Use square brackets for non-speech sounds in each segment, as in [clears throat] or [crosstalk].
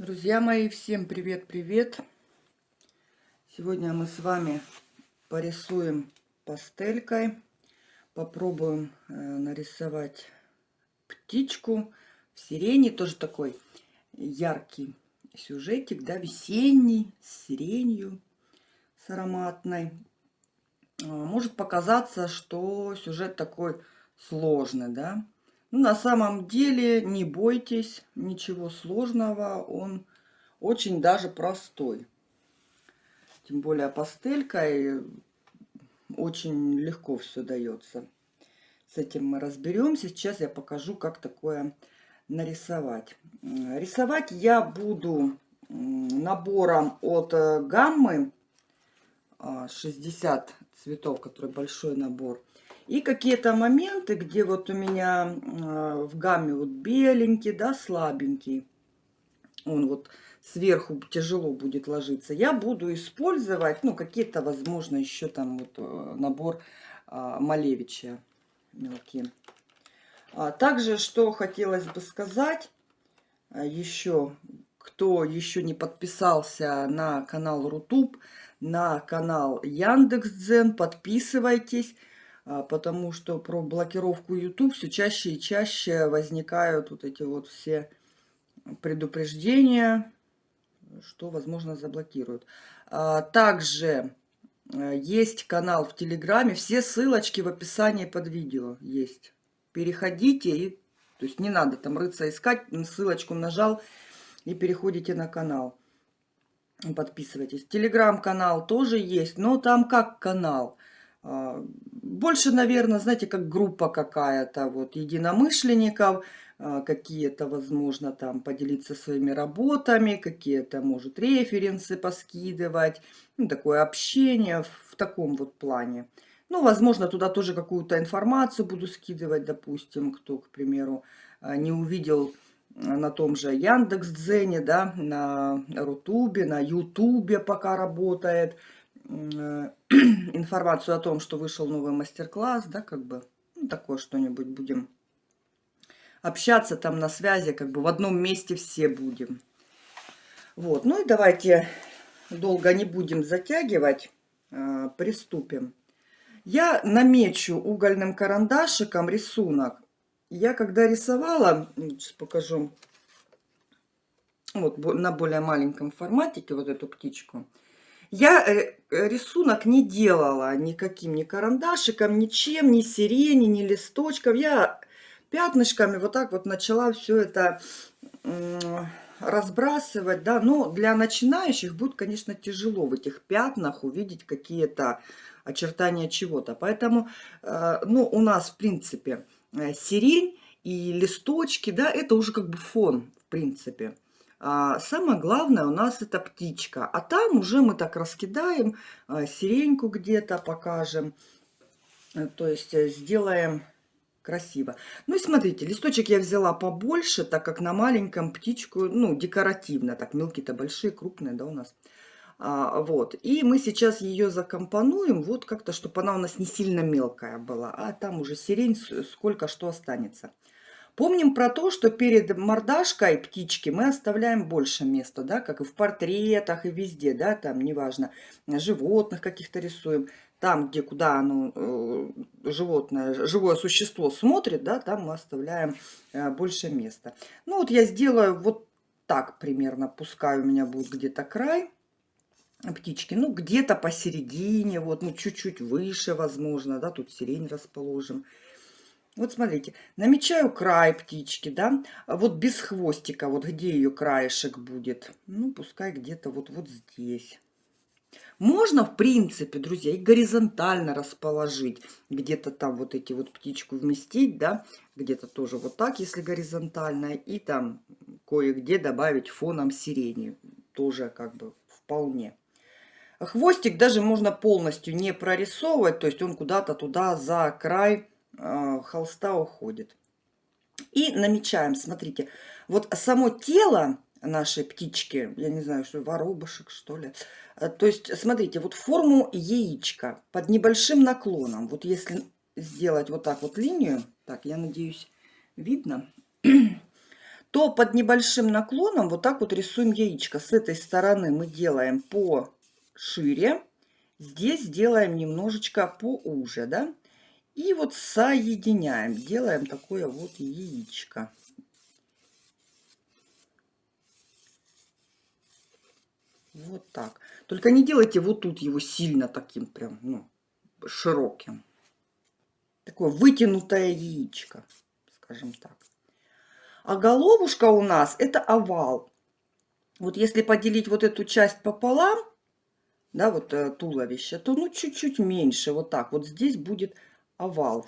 Друзья мои, всем привет-привет! Сегодня мы с вами порисуем пастелькой. Попробуем э, нарисовать птичку в сирени. Тоже такой яркий сюжетик, да, весенний, с сиренью, с ароматной. А, может показаться, что сюжет такой сложный, да, ну, на самом деле, не бойтесь, ничего сложного, он очень даже простой. Тем более пастелькой очень легко все дается. С этим мы разберемся. Сейчас я покажу, как такое нарисовать. Рисовать я буду набором от э, гаммы 60 а, цветов, который большой набор. И какие-то моменты, где вот у меня э, в гамме вот беленький, да, слабенький, он вот сверху тяжело будет ложиться, я буду использовать, ну, какие-то, возможно, еще там вот э, набор э, Малевича мелкие. А также, что хотелось бы сказать, еще, кто еще не подписался на канал Рутуб, на канал Яндекс.Дзен, подписывайтесь. А, потому что про блокировку YouTube все чаще и чаще возникают вот эти вот все предупреждения, что, возможно, заблокируют. А, также э, есть канал в Телеграме, все ссылочки в описании под видео есть. Переходите, и, то есть не надо там рыться искать, ссылочку нажал и переходите на канал. Подписывайтесь. Телеграм-канал тоже есть, но там как канал – больше, наверное, знаете, как группа какая-то, вот, единомышленников, а, какие-то, возможно, там поделиться своими работами, какие-то, может, референсы поскидывать, ну, такое общение в таком вот плане. Ну, возможно, туда тоже какую-то информацию буду скидывать, допустим, кто, к примеру, а, не увидел на том же Яндекс.Дзене, да, на Рутубе, на Ютубе пока работает – [clears throat] информацию о том, что вышел новый мастер-класс, да, как бы, ну, такое что-нибудь будем общаться там на связи, как бы в одном месте все будем. Вот, ну и давайте долго не будем затягивать, э, приступим. Я намечу угольным карандашиком рисунок. Я когда рисовала, сейчас покажу, вот на более маленьком форматике вот эту птичку, я э, рисунок не делала никаким ни карандашиком, ничем, ни сирени, ни листочков. Я пятнышками вот так вот начала все это разбрасывать, да, но для начинающих будет, конечно, тяжело в этих пятнах увидеть какие-то очертания чего-то. Поэтому, э, ну, у нас, в принципе, э, сирень и листочки, да, это уже как бы фон, в принципе. А самое главное у нас это птичка. А там уже мы так раскидаем, а, сиреньку где-то покажем. Э, то есть э, сделаем красиво. Ну и смотрите, листочек я взяла побольше, так как на маленьком птичку, ну, декоративно. Так, мелкие-то большие, крупные, да, у нас. А, вот. И мы сейчас ее закомпонуем, вот как-то, чтобы она у нас не сильно мелкая была. А там уже сирень, сколько что останется. Помним про то, что перед мордашкой птички мы оставляем больше места, да, как и в портретах, и везде, да, там, неважно, животных каких-то рисуем. Там, где куда оно, э, животное, живое существо смотрит, да, там мы оставляем э, больше места. Ну вот я сделаю вот так примерно, пускай у меня будет где-то край птички, ну где-то посередине, вот, ну чуть-чуть выше, возможно, да, тут сирень расположим. Вот смотрите, намечаю край птички, да, вот без хвостика, вот где ее краешек будет. Ну, пускай где-то вот, вот здесь. Можно, в принципе, друзья, и горизонтально расположить. Где-то там вот эти вот птичку вместить, да, где-то тоже вот так, если горизонтально. И там кое-где добавить фоном сирени. Тоже как бы вполне. Хвостик даже можно полностью не прорисовывать, то есть он куда-то туда за край холста уходит. И намечаем, смотрите, вот само тело нашей птички, я не знаю, что воробушек, что ли. Э, то есть, смотрите, вот форму яичка под небольшим наклоном. Вот если сделать вот так вот линию, так, я надеюсь, видно, [clears throat] то под небольшим наклоном вот так вот рисуем яичко. С этой стороны мы делаем по шире, здесь делаем немножечко поуже, да? И вот соединяем, делаем такое вот яичко. Вот так. Только не делайте вот тут его сильно таким прям, ну, широким. Такое вытянутое яичко, скажем так. А головушка у нас это овал. Вот если поделить вот эту часть пополам, да, вот э, туловище, то ну чуть-чуть меньше, вот так. Вот здесь будет овал.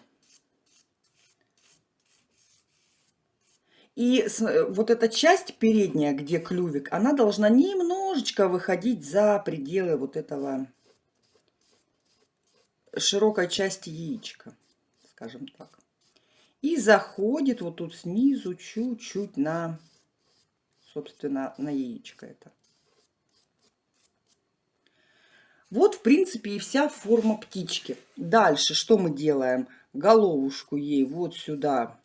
И э, вот эта часть передняя, где клювик, она должна немножечко выходить за пределы вот этого широкой части яичка, скажем так. И заходит вот тут снизу чуть-чуть на, собственно, на яичко это. Вот, в принципе, и вся форма птички. Дальше что мы делаем? Головушку ей вот сюда,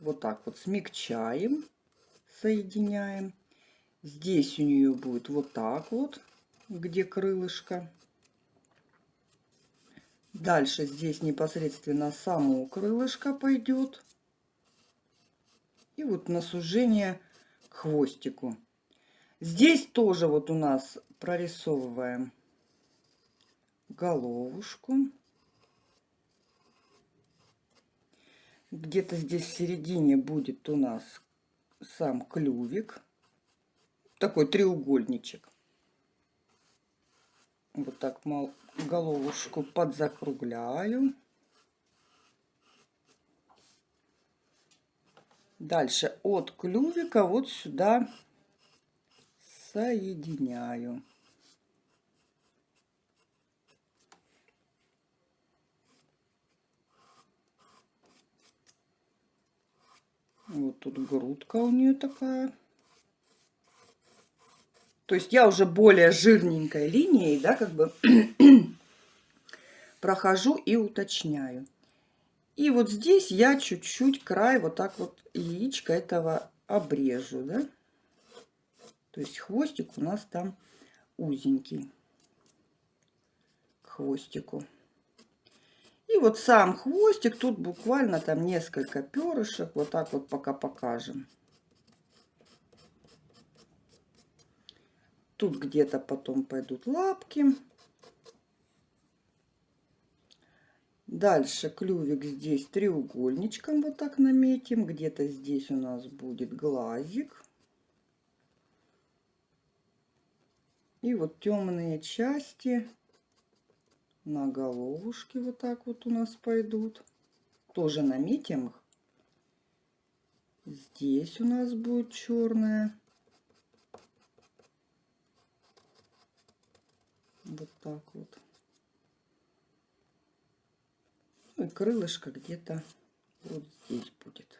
вот так вот смягчаем, соединяем. Здесь у нее будет вот так вот, где крылышко. Дальше здесь непосредственно само крылышко пойдет. И вот на сужение к хвостику. Здесь тоже вот у нас прорисовываем головушку. Где-то здесь в середине будет у нас сам клювик. Такой треугольничек. Вот так головушку подзакругляю. Дальше от клювика вот сюда соединяю. Вот тут грудка у нее такая. То есть я уже более жирненькой линией, да, как бы [clears throat] прохожу и уточняю. И вот здесь я чуть-чуть край вот так вот яичко этого обрежу, да. То есть хвостик у нас там узенький к хвостику. И вот сам хвостик, тут буквально там несколько перышек, вот так вот пока покажем. Тут где-то потом пойдут лапки. Дальше клювик здесь треугольничком вот так наметим. Где-то здесь у нас будет глазик. И вот темные части на головушке вот так вот у нас пойдут. Тоже наметим их. Здесь у нас будет черная. Вот так вот. Ну и крылышко где-то вот здесь будет.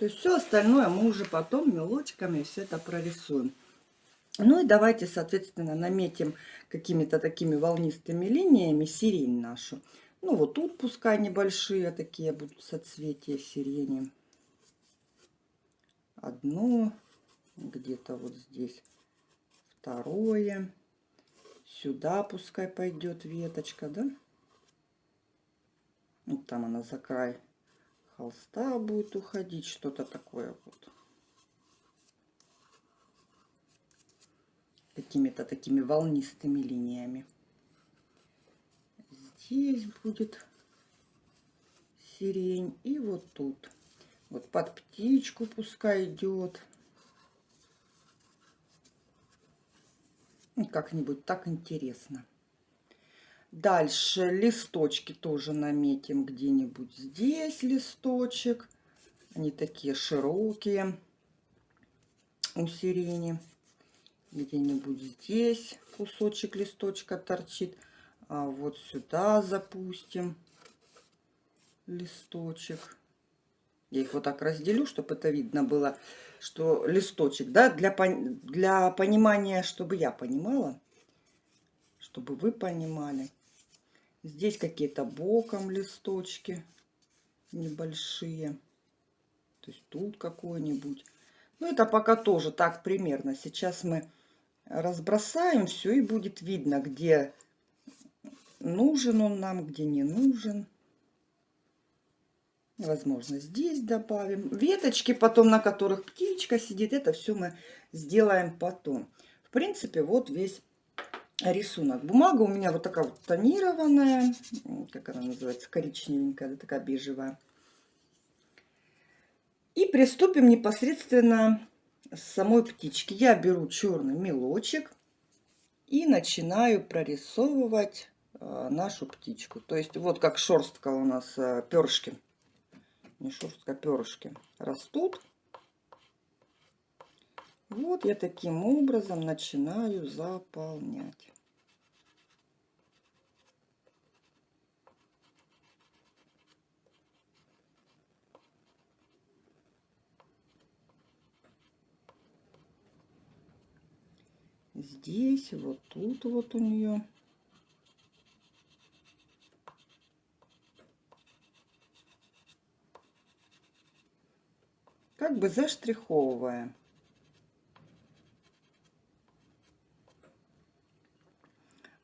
То есть все остальное мы уже потом мелочками все это прорисуем. Ну и давайте, соответственно, наметим какими-то такими волнистыми линиями сирень нашу. Ну вот тут пускай небольшие такие будут соцветия сирени. Одно, где-то вот здесь второе. Сюда пускай пойдет веточка, да? Вот там она за край холста будет уходить, что-то такое вот. Какими-то такими волнистыми линиями здесь будет сирень. И вот тут. Вот под птичку пускай идет. Как-нибудь так интересно. Дальше листочки тоже наметим где-нибудь здесь листочек. Они такие широкие у сирени. Где-нибудь здесь кусочек листочка торчит. А вот сюда запустим листочек. Я их вот так разделю, чтобы это видно было, что листочек, да, для, для понимания, чтобы я понимала, чтобы вы понимали. Здесь какие-то боком листочки небольшие. То есть тут какой-нибудь. Ну, это пока тоже так примерно. Сейчас мы разбросаем все и будет видно, где нужен он нам, где не нужен. Возможно, здесь добавим. Веточки потом, на которых птичка сидит, это все мы сделаем потом. В принципе, вот весь рисунок. Бумага у меня вот такая вот тонированная, как она называется, коричневенькая, да, такая бежевая. И приступим непосредственно с самой птички. Я беру черный мелочек и начинаю прорисовывать э, нашу птичку. То есть вот как шерстка у нас э, перышки, не шерстка, перышки растут. Вот я таким образом начинаю заполнять. здесь, вот тут вот у нее. Как бы заштриховывая.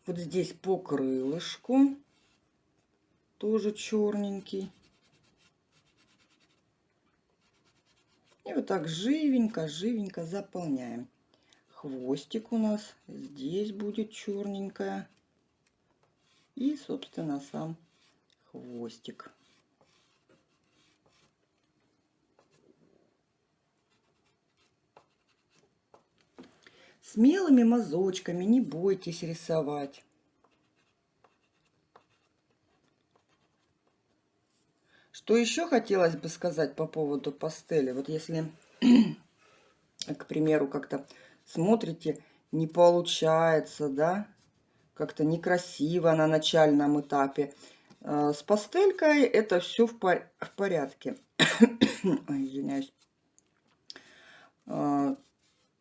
Вот здесь по крылышку тоже черненький. И вот так живенько, живенько заполняем хвостик у нас здесь будет черненькая. И, собственно, сам хвостик. Смелыми мазочками не бойтесь рисовать. Что еще хотелось бы сказать по поводу пастели? Вот если, [clears throat] к примеру, как-то смотрите, не получается, да, как-то некрасиво на начальном этапе. А, с пастелькой это все в, пор в порядке. [clears throat] Ой, извиняюсь.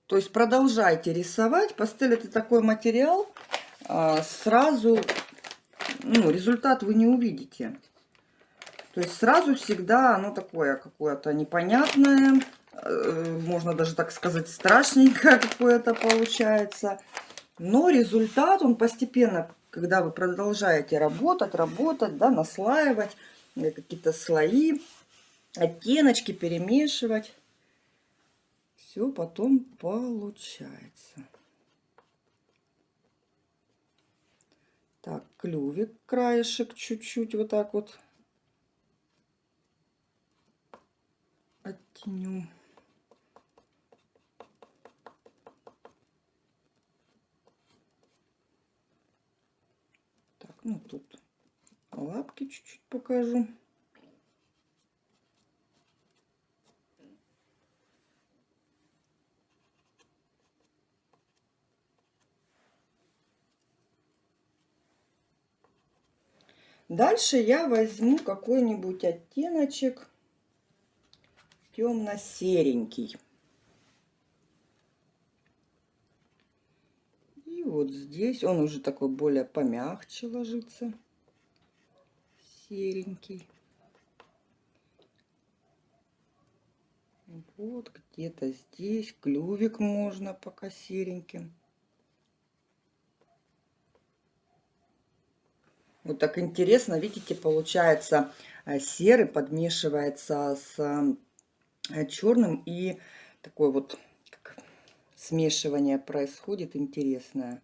То есть продолжайте рисовать. Пастель это такой материал, а, сразу ну, результат вы не увидите. То есть сразу всегда оно такое какое-то непонятное, Э, можно даже так сказать, страшненько [laughs] какое-то получается. Но результат, он постепенно, когда вы продолжаете работать, работать, да, наслаивать э, какие-то слои, оттеночки перемешивать, все потом получается. Так, клювик, краешек чуть-чуть вот так вот оттеню. Ну, тут лапки чуть-чуть покажу. Дальше я возьму какой-нибудь оттеночек темно-серенький. вот здесь он уже такой более помягче ложится. Серенький. Вот где-то здесь клювик можно пока сереньким. Вот так интересно, видите, получается э, серый подмешивается с э, черным и такой вот смешивание происходит интересное.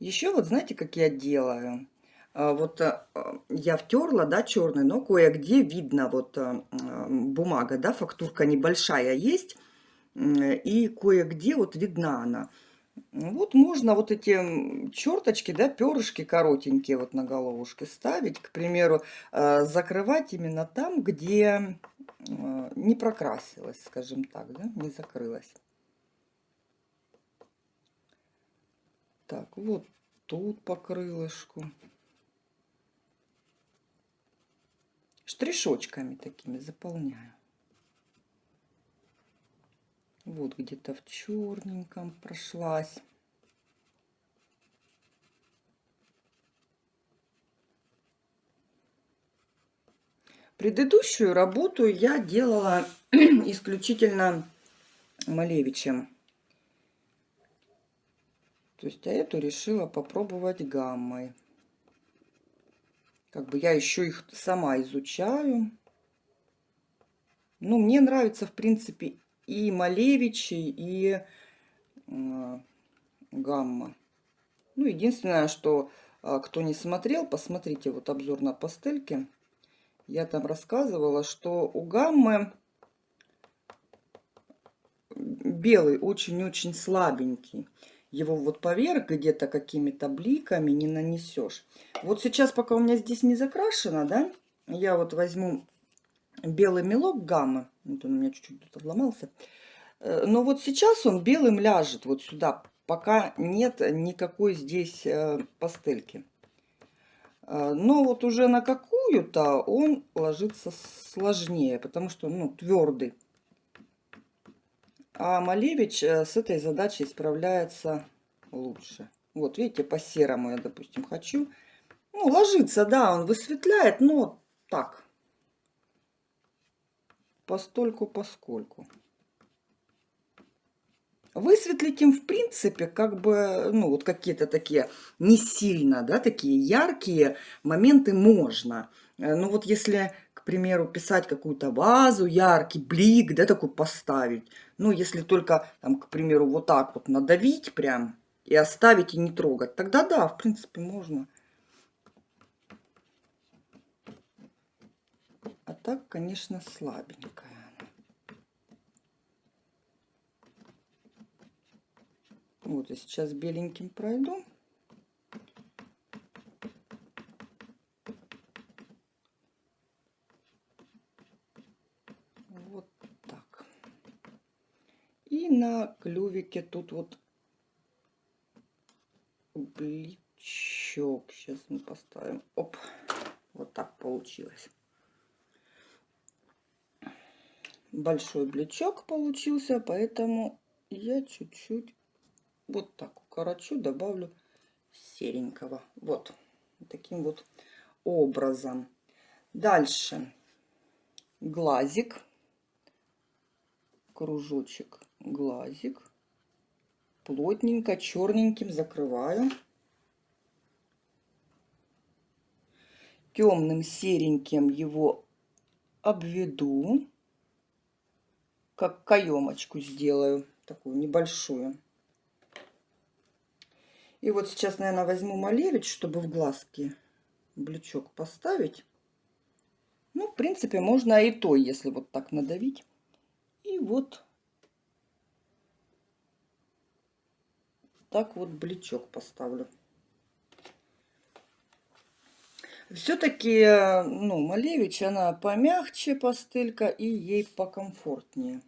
Еще вот знаете, как я делаю? А, вот я втерла, да, черный, но кое-где видно вот бумага, да, фактурка небольшая есть, и кое-где вот видна она. Вот можно вот эти черточки, да, перышки коротенькие вот на головушке ставить, к примеру, закрывать именно там, где не прокрасилась, скажем так, да, не закрылась. Так, вот тут по крылышку. штришочками такими заполняю. Вот где-то в черненьком прошлась. Предыдущую работу я делала [clears throat] исключительно Малевичем. То есть, а эту решила попробовать гаммой. Как бы я еще их сама изучаю. Ну, мне нравится, в принципе, и Малевичи, и э, Гамма. Ну, единственное, что э, кто не смотрел, посмотрите вот обзор на пастельки. Я там рассказывала, что у Гаммы белый очень-очень слабенький. Его вот поверх где-то какими-то бликами не нанесешь. Вот сейчас, пока у меня здесь не закрашено, да, я вот возьму белый мелок гаммы. Вот он у меня чуть-чуть тут обломался. Э, но вот сейчас он белым ляжет вот сюда, пока нет никакой здесь э, пастельки. Э, но вот уже на какую-то он ложится сложнее, потому что ну, твердый. А Малевич с этой задачей справляется лучше. Вот видите, по серому я, допустим, хочу. Ну, ложится, да, он высветляет, но так, постольку поскольку. Высветлить им, в принципе, как бы, ну, вот какие-то такие не сильно, да, такие яркие моменты можно. Э, ну, вот если, к примеру, писать какую-то вазу, яркий блик, да, такой поставить. Ну, если только, там, к примеру, вот так вот надавить прям и оставить и не трогать, тогда да, в принципе, можно. Так, конечно, слабенькая. Вот, я сейчас беленьким пройду. Вот так. И на клювике тут вот бличок. Сейчас мы поставим. Оп, вот так получилось большой блечок получился, поэтому я чуть-чуть вот так укорочу, добавлю серенького. Вот таким вот образом. Дальше глазик, кружочек, глазик. Плотненько, черненьким закрываю. Темным сереньким его обведу как каемочку сделаю, такую небольшую. И вот сейчас, наверное, возьму малевич, чтобы в глазки блючок поставить. Ну, в принципе, можно и то, если вот так надавить. И вот так вот блючок поставлю. Все-таки, ну, Малевич, она помягче пастелька и ей покомфортнее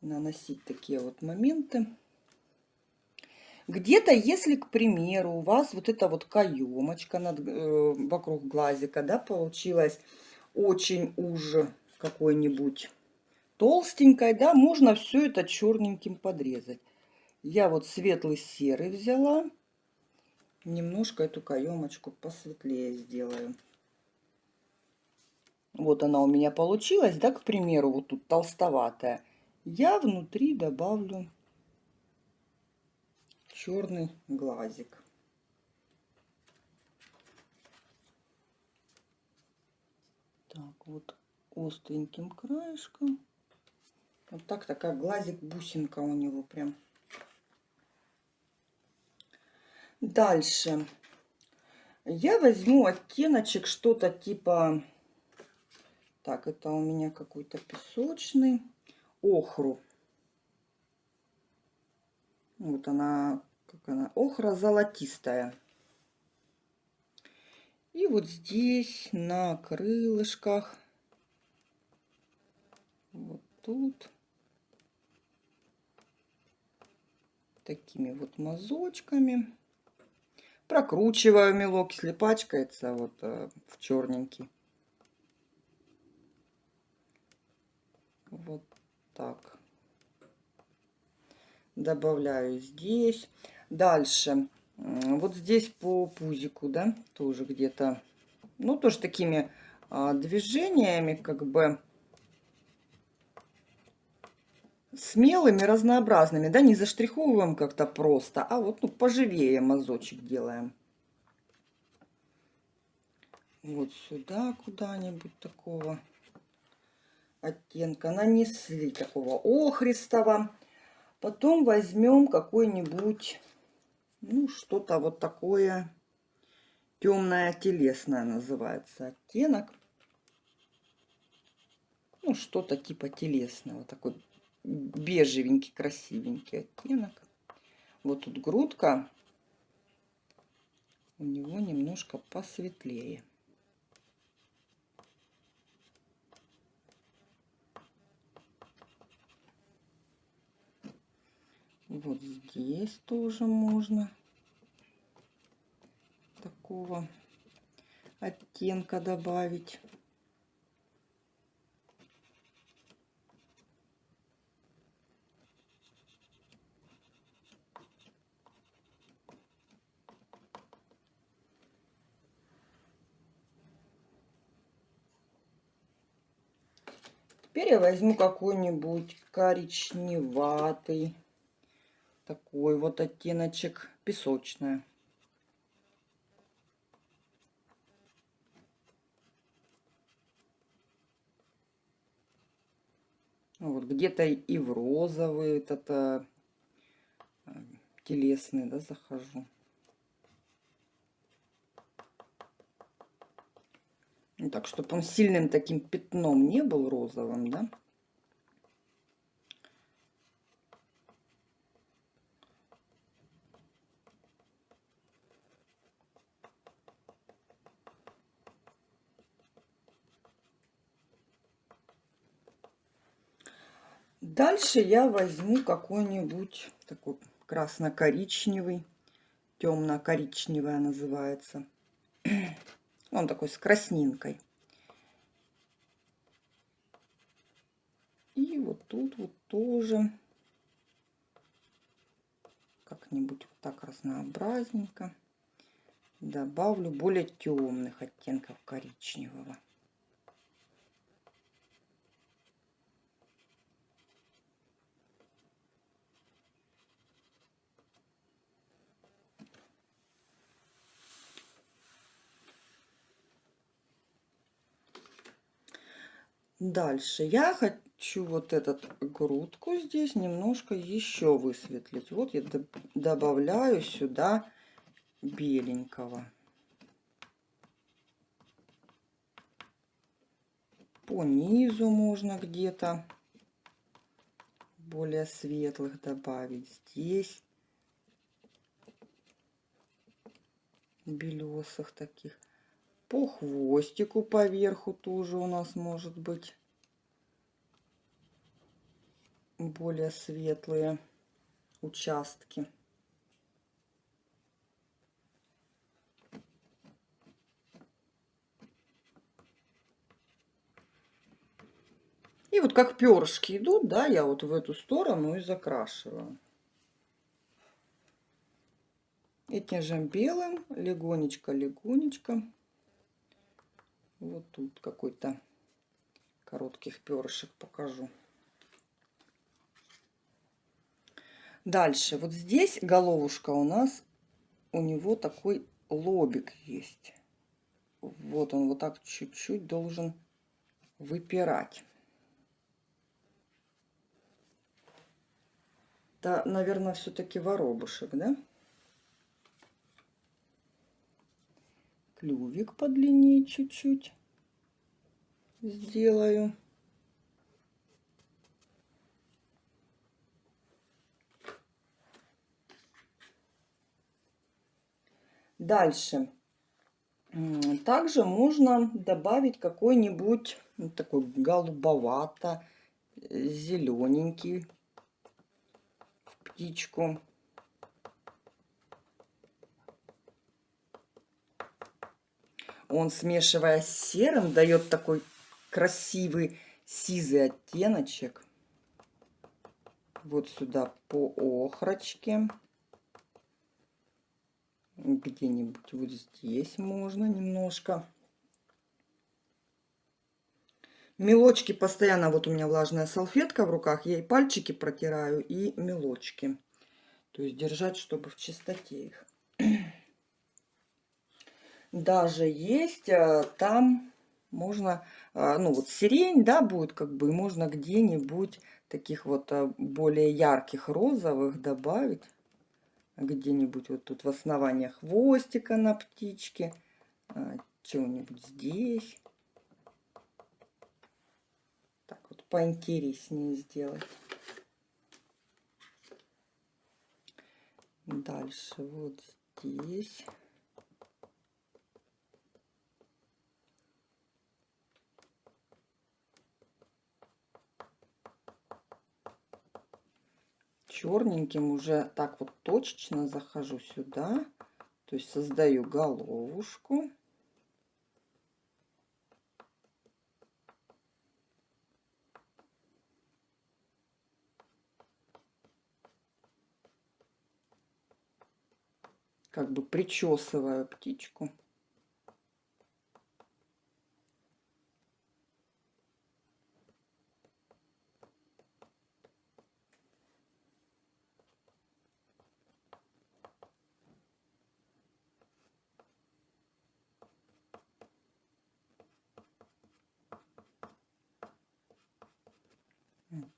наносить такие вот моменты. Где-то, если, к примеру, у вас вот эта вот каемочка над, э, вокруг глазика, да, получилась очень уже какой-нибудь толстенькой, да, можно все это черненьким подрезать. Я вот светлый серый взяла, немножко эту каемочку посветлее сделаю. Вот она у меня получилась, да, к примеру, вот тут толстоватая я внутри добавлю черный глазик. Так, вот остреньким краешком. Вот так такая глазик-бусинка у него прям. Дальше. Я возьму оттеночек что-то типа... Так, это у меня какой-то песочный охру. Вот она, как она, охра золотистая. И вот здесь на крылышках, вот тут, такими вот мазочками Прокручиваю мелок, если пачкается, вот э, в черненький. Вот так. Добавляю здесь. Дальше. Вот здесь по пузику, да, тоже где-то, ну, тоже такими а, движениями, как бы, смелыми, разнообразными, да, не заштриховываем как-то просто, а вот, ну, поживее мазочек делаем. Вот сюда куда-нибудь такого оттенка нанесли, такого охристого. Потом возьмем какой-нибудь, ну, что-то вот такое темное телесное называется оттенок. Ну, что-то типа телесного, такой бежевенький, красивенький оттенок. Вот тут грудка у него немножко посветлее. Вот здесь тоже можно такого оттенка добавить. Теперь я возьму какой-нибудь коричневатый такой вот оттеночек песочная. Вот где-то и в розовый этот а, телесный, да, захожу. Ну, так, чтобы он сильным таким пятном не был розовым, да. Дальше я возьму какой-нибудь такой красно-коричневый, темно-коричневая называется. [clears throat] Он такой с краснинкой. И вот тут вот тоже как-нибудь вот так разнообразненько добавлю более темных оттенков коричневого. Дальше я хочу вот этот грудку здесь немножко еще высветлить. Вот я добавляю сюда беленького. По низу можно где-то более светлых добавить. Здесь белесых таких. По хвостику поверху тоже у нас может быть более светлые участки. И вот как перышки идут, да, я вот в эту сторону и закрашиваю. Этим же белым легонечко-легонечко вот тут какой-то коротких перышек покажу. Дальше, вот здесь головушка у нас, у него такой лобик есть. Вот он вот так чуть-чуть должен выпирать. Это, наверное, все-таки воробушек, да? Клювик подлиннее чуть-чуть сделаю. Дальше. Также можно добавить какой-нибудь ну, такой голубовато зелененький птичку. Он, смешивая с серым, дает такой красивый сизый оттеночек. Вот сюда по охрочке. Где-нибудь вот здесь можно немножко. Мелочки постоянно, вот у меня влажная салфетка в руках, я и пальчики протираю, и мелочки. То есть держать, чтобы в чистоте их. Даже есть э, там можно, э, ну вот сирень, да, будет как бы, можно где-нибудь таких вот э, более ярких розовых добавить. Где-нибудь вот тут в основании хвостика на птичке, чего-нибудь здесь. поинтереснее сделать. Дальше вот здесь. Черненьким уже так вот точечно захожу сюда то есть создаю головушку как бы причесываю птичку.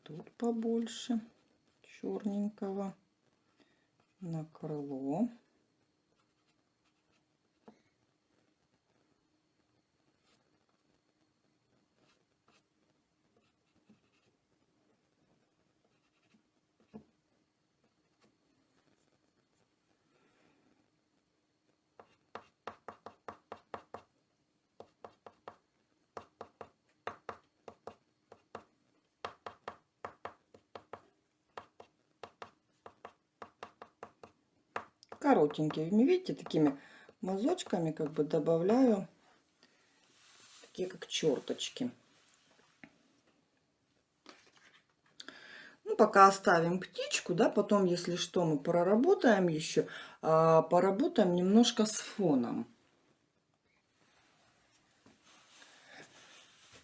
тут побольше черненького на крыло. Коротенькими. Видите, такими мазочками как бы добавляю такие как черточки. Ну, пока оставим птичку, да, потом, если что, мы проработаем еще, а, поработаем немножко с фоном.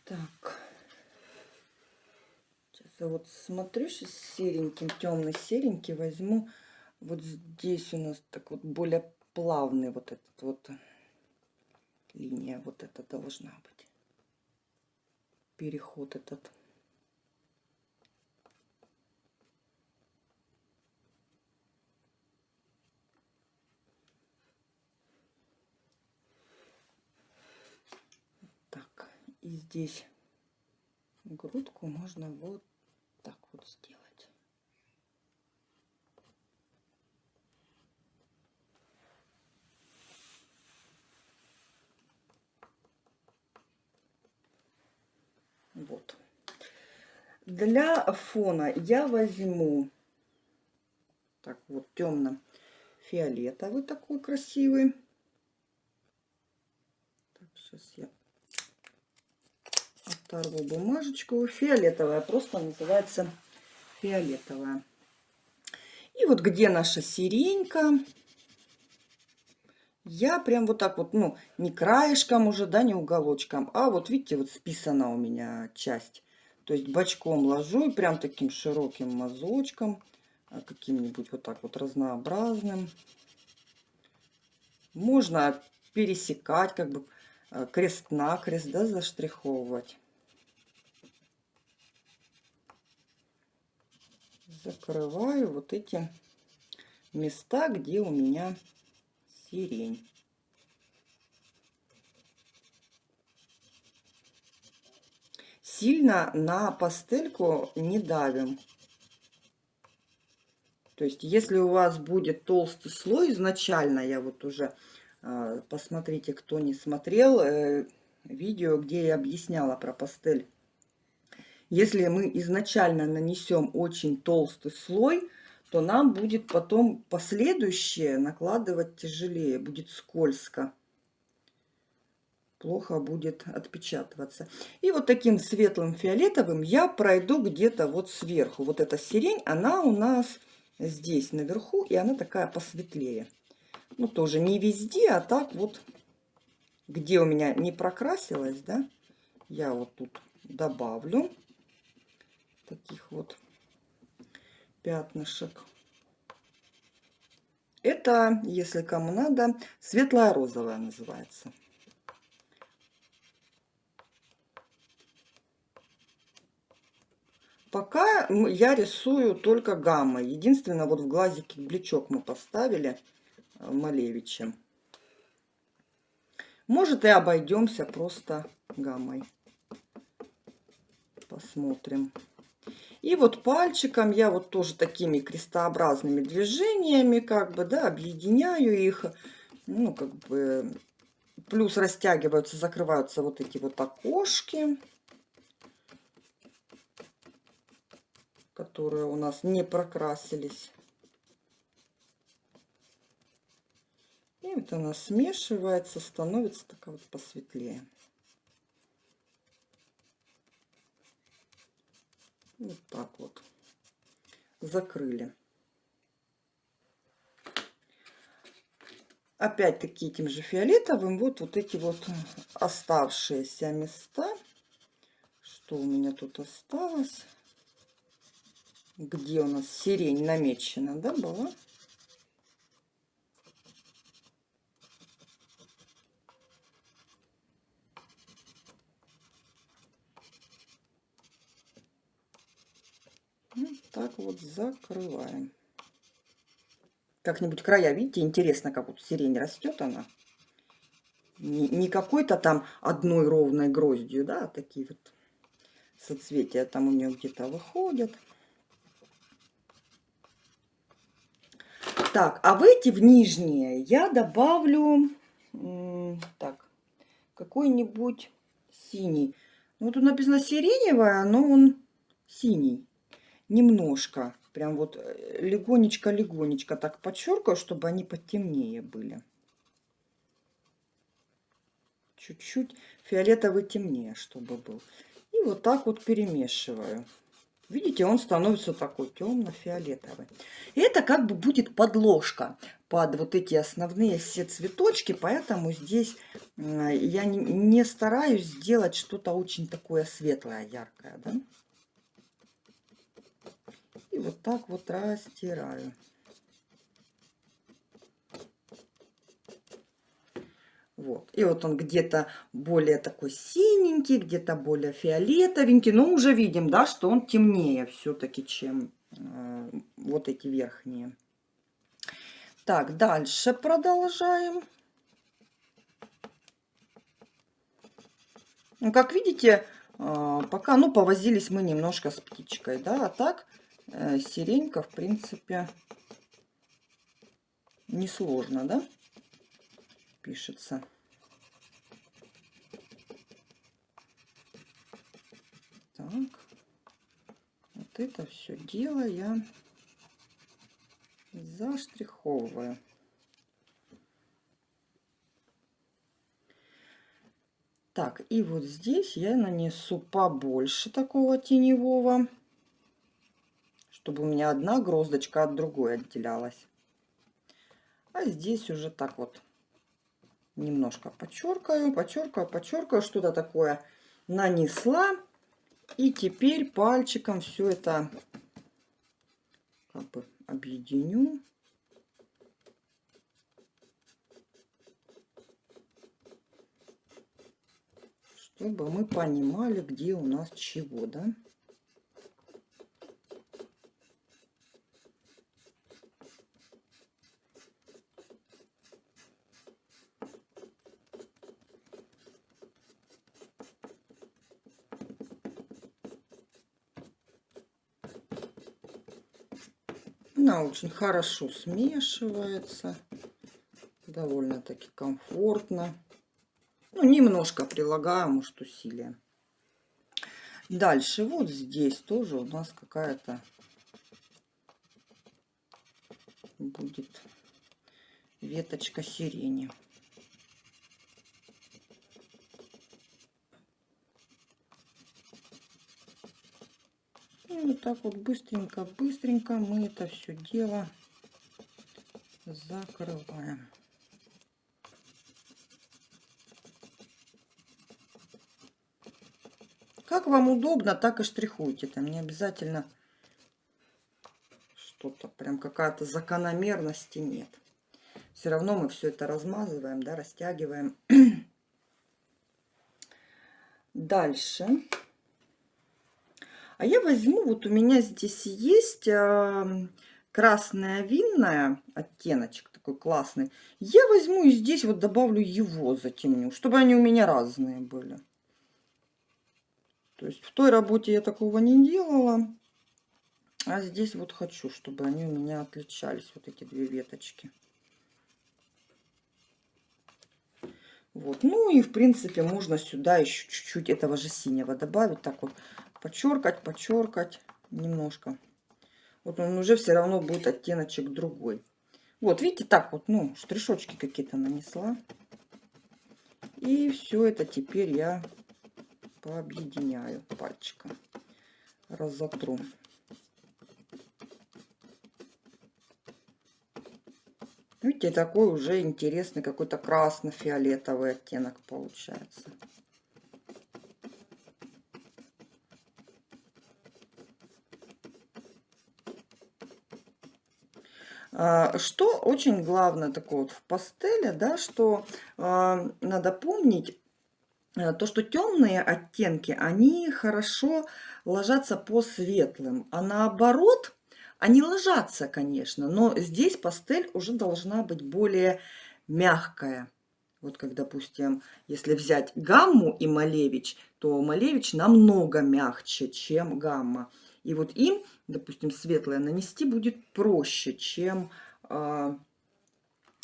Так. Сейчас я вот смотрю, сейчас сереньким, темный серенький возьму вот здесь у нас так вот более плавный вот этот вот линия вот это должна быть. Переход этот. Так и здесь грудку можно вот так вот сделать Вот. Для фона я возьму так вот темно-фиолетовый такой красивый. Так, сейчас я оторву бумажечку. Фиолетовая, просто называется фиолетовая. И вот где наша сиренька, я прям вот так вот, ну, не краешком уже, да, не уголочком, а вот видите, вот списана у меня часть. То есть бочком ложу и прям таким широким мазочком, а, каким-нибудь вот так вот разнообразным. Можно пересекать, как бы крест-накрест, да, заштриховывать. Закрываю вот эти места, где у меня сирень. Сильно на пастельку не давим. То есть, если у вас будет толстый слой изначально, я вот уже, э, посмотрите, кто не смотрел, э, видео, где я объясняла про пастель. Если мы изначально нанесем очень толстый слой, то нам будет потом последующее накладывать тяжелее, будет скользко. плохо будет отпечатываться. И вот таким светлым фиолетовым я пройду где-то вот сверху. Вот эта сирень, она у нас здесь наверху, и она такая посветлее. Ну, тоже не везде, а так вот, где у меня не прокрасилась, да, я вот тут добавлю таких вот пятнышек. Это, если кому надо, светлая розовая называется. Пока я рисую только гаммой. Единственное, вот в глазике бличок мы поставили э, Малевичем. Может и обойдемся просто гаммой. Посмотрим. И вот пальчиком я вот тоже такими крестообразными движениями как бы, да, объединяю их. Ну, как бы, плюс растягиваются, закрываются вот эти вот окошки. которые у нас не прокрасились. И вот она смешивается, становится такая вот посветлее. Вот так вот. Закрыли. Опять-таки этим же фиолетовым вот, вот эти вот оставшиеся места. Что у меня тут осталось? где у нас сирень намечена, да, была? Вот так вот закрываем. Как-нибудь края, видите, интересно, как вот сирень растет она. Не, не какой-то там одной ровной гроздью, да, а такие вот соцветия там у нее где-то выходят. Так, а в эти, в нижние, я добавлю, так, какой-нибудь синий. Ну, тут написано сиреневая, но он синий. Немножко. Прям вот э, легонечко-легонечко так подчеркаю, чтобы они потемнее были. Чуть-чуть фиолетовый темнее, чтобы был. И вот так вот перемешиваю. Видите, он становится такой темно-фиолетовый. Это как бы будет подложка под вот эти основные все цветочки, поэтому здесь я не стараюсь сделать что-то очень такое светлое, яркое. Да? Вот так вот растираю. Вот. И вот он где-то более такой синенький, где-то более фиолетовенький. Но уже видим, да, что он темнее все-таки, чем э, вот эти верхние. Так, дальше продолжаем. Ну, как видите, э, пока, ну, повозились мы немножко с птичкой, да, а так сиренька, в принципе, несложно, да пишется. Так, вот это все дело я заштриховываю. Так, и вот здесь я нанесу побольше такого теневого, чтобы у меня одна гроздочка от другой отделялась. А здесь уже так вот немножко подчеркаю, подчеркаю, подчеркаю, что-то такое нанесла. И теперь пальчиком все это как бы объединю. Чтобы мы понимали, где у нас чего, да? Она очень хорошо смешивается. Довольно-таки комфортно. Ну, немножко прилагаю, может, усилия. Дальше вот здесь тоже у нас какая-то будет веточка сирени. Вот так вот быстренько-быстренько мы это все дело закрываем. Как вам удобно, так и штрихуйте. Там не обязательно что-то, прям какая-то закономерности нет. Все равно мы все это размазываем, да, растягиваем. [clears throat] Дальше. А я возьму, вот у меня здесь есть красная винная оттеночек такой классный. Я возьму и здесь вот добавлю его, затемню, чтобы они у меня разные были. То есть в той работе я такого не делала. А здесь вот хочу, чтобы они у меня отличались, вот эти две веточки. Вот. Ну и в принципе можно сюда еще чуть-чуть этого же синего добавить. Так вот подчеркать, подчеркать немножко. Вот он уже все равно будет оттеночек другой. Вот, видите, так вот, ну, штришочки какие-то нанесла. И все это теперь я пообъединяю пальчиком. Разотру. Видите, такой уже интересный какой-то красно-фиолетовый оттенок получается. Что очень главное такое вот в пастели, да, что э, надо помнить, э, то, что темные оттенки, они хорошо ложатся по светлым, а наоборот, они ложатся, конечно, но здесь пастель уже должна быть более мягкая. Вот как, допустим, если взять гамму и Малевич, то Малевич намного мягче, чем гамма. И вот им, допустим, светлое нанести будет проще, чем э,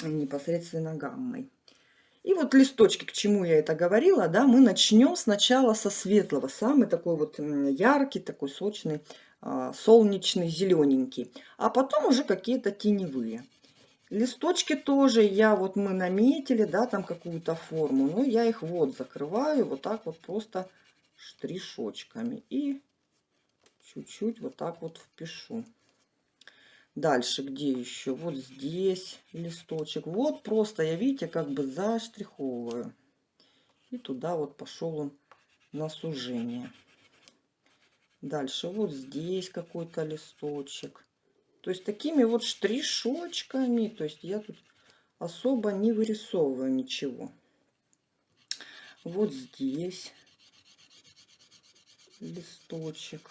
непосредственно гаммой. И вот листочки, к чему я это говорила, да, мы начнем сначала со светлого, самый такой вот яркий, такой сочный, э, солнечный, зелененький, а потом уже какие-то теневые. Листочки тоже я, вот мы наметили, да, там какую-то форму, но я их вот закрываю вот так вот просто штришочками и чуть-чуть вот так вот впишу. Дальше где еще? Вот здесь листочек. Вот просто я, видите, как бы заштриховываю. И туда вот пошел он на сужение. Дальше вот здесь какой-то листочек. То есть такими вот штришочками. То есть я тут особо не вырисовываю ничего. Вот здесь листочек.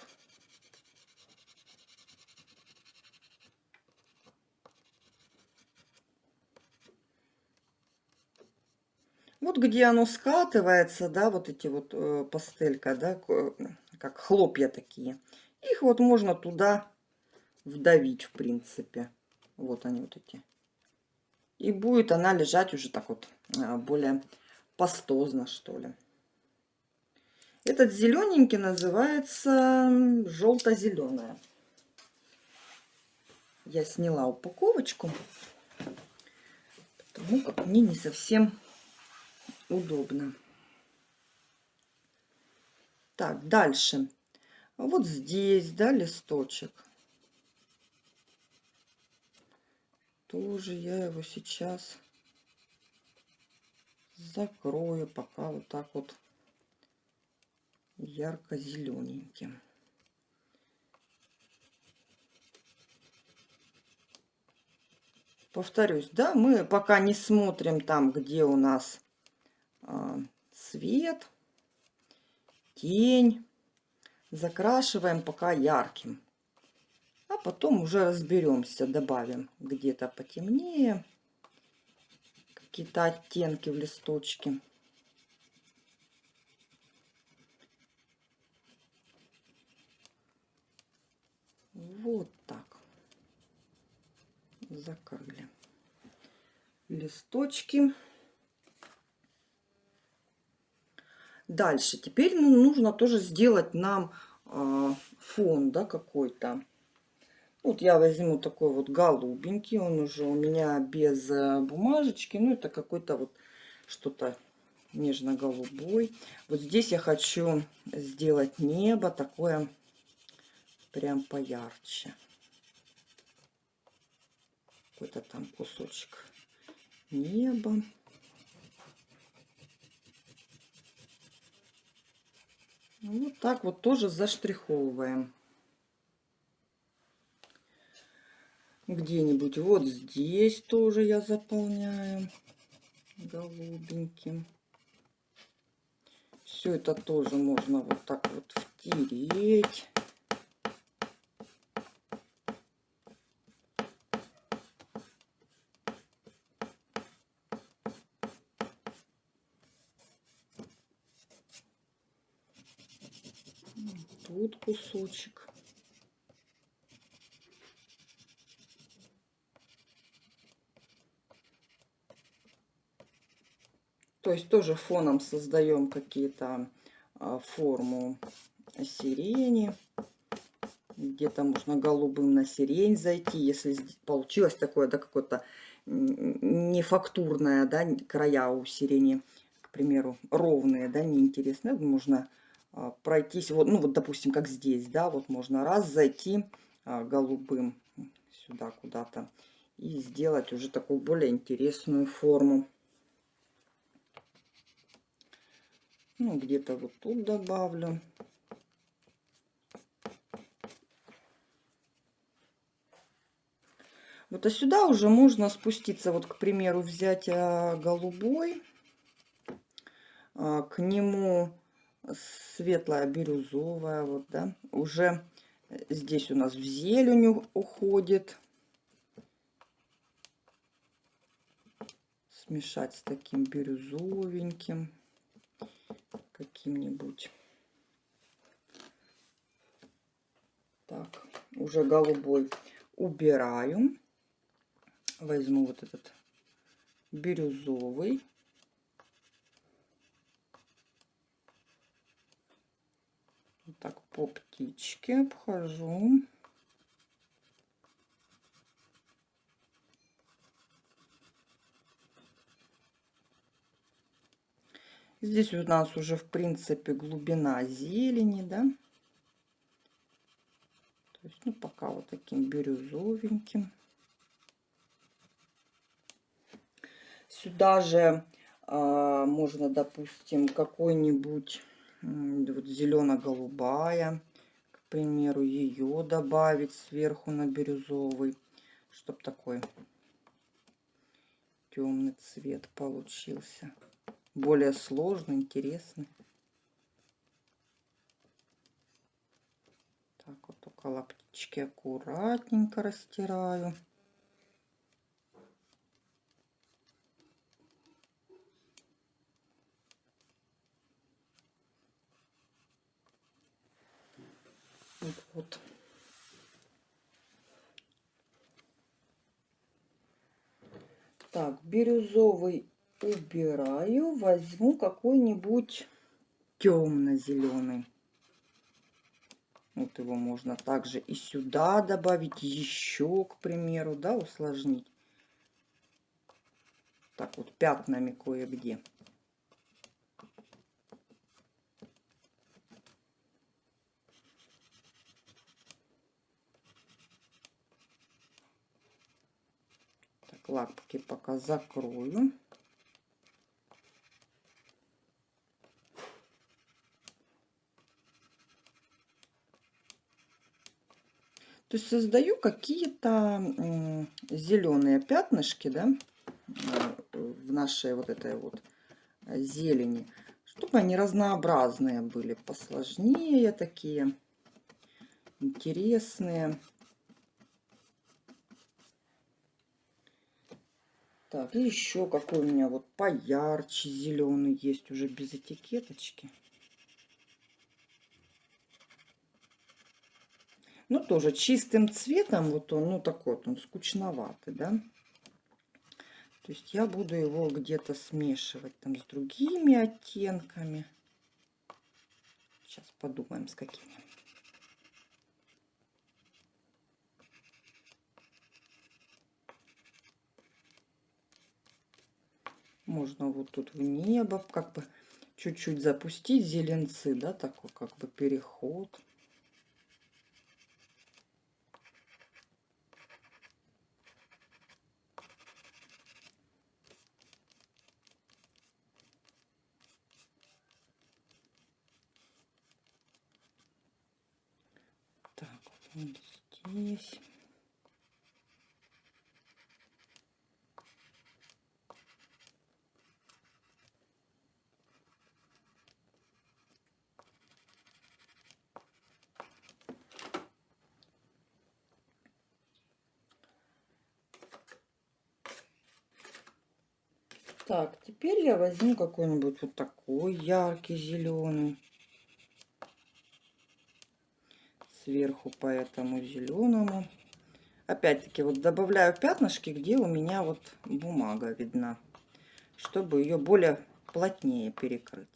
Вот где оно скатывается, да, вот эти вот э, пастелька, да, как хлопья такие. Их вот можно туда вдавить, в принципе. Вот они вот эти. И будет она лежать уже так вот э, более пастозно, что ли. Этот зелененький называется желто-зеленая. Я сняла упаковочку, потому как мне не совсем удобно. Так, дальше. Вот здесь, да, листочек. Тоже я его сейчас закрою пока вот так вот ярко-зелененьким. Повторюсь, да, мы пока не смотрим там, где у нас свет, тень. Закрашиваем пока ярким. А потом уже разберемся, добавим где-то потемнее какие-то оттенки в листочке. Вот так. Закрыли листочки. Дальше. Теперь ну, нужно тоже сделать нам э, фон да, какой-то. Вот я возьму такой вот голубенький. Он уже у меня без э, бумажечки. Ну, это какой-то вот что-то нежно-голубой. Вот здесь я хочу сделать небо такое прям поярче. Какой-то там кусочек неба. Ну, вот так вот тоже заштриховываем. Где-нибудь вот здесь тоже я заполняю голубеньким. Все это тоже можно вот так вот втереть. Тут кусочек. То есть тоже фоном создаем какие-то а, форму сирени. Где-то можно голубым на сирень зайти, если получилось такое, да, какое-то нефактурное, да, края у сирени, к примеру, ровные, да, неинтересные. Можно пройтись, вот, ну вот, допустим, как здесь, да, вот можно раз зайти а, голубым сюда куда-то и сделать уже такую более интересную форму. Ну, где-то вот тут добавлю. Вот, а сюда уже можно спуститься, вот, к примеру, взять а, голубой, а, к нему светлая бирюзовая, вот, да, уже здесь у нас в зелень уходит. Смешать с таким бирюзовеньким каким-нибудь. Так, уже голубой убираю. Возьму вот этот бирюзовый. Вот так по птичке обхожу. Здесь у нас уже, в принципе, глубина зелени, да. То есть, ну, пока вот таким бирюзовеньким. Сюда же а, можно, допустим, какой-нибудь вот зелено-голубая, к примеру, ее добавить сверху на бирюзовый, чтобы такой темный цвет получился более сложный, интересный. Так, вот около птички аккуратненько растираю. Вот. Так, бирюзовый убираю, возьму какой-нибудь темно-зеленый. Вот его можно также и сюда добавить, еще, к примеру, да, усложнить. Так вот, пятнами кое-где. Так, лапки пока закрою. То есть создаю какие-то зеленые пятнышки, да, в нашей вот этой вот зелени, чтобы они разнообразные были, посложнее такие, интересные. Так, и еще какой у меня вот поярче зеленый есть, уже без этикеточки. Ну, тоже чистым цветом, вот он, ну, такой вот он скучноватый, да. То есть я буду его где-то смешивать там с другими оттенками. Сейчас подумаем, с какими. Можно вот тут в небо как бы чуть-чуть запустить зеленцы, да, такой как бы переход. Вот здесь. Так, теперь я возьму какой-нибудь вот такой яркий зеленый. Сверху по этому зеленому. Опять-таки вот добавляю пятнышки, где у меня вот бумага видна, чтобы ее более плотнее перекрыть.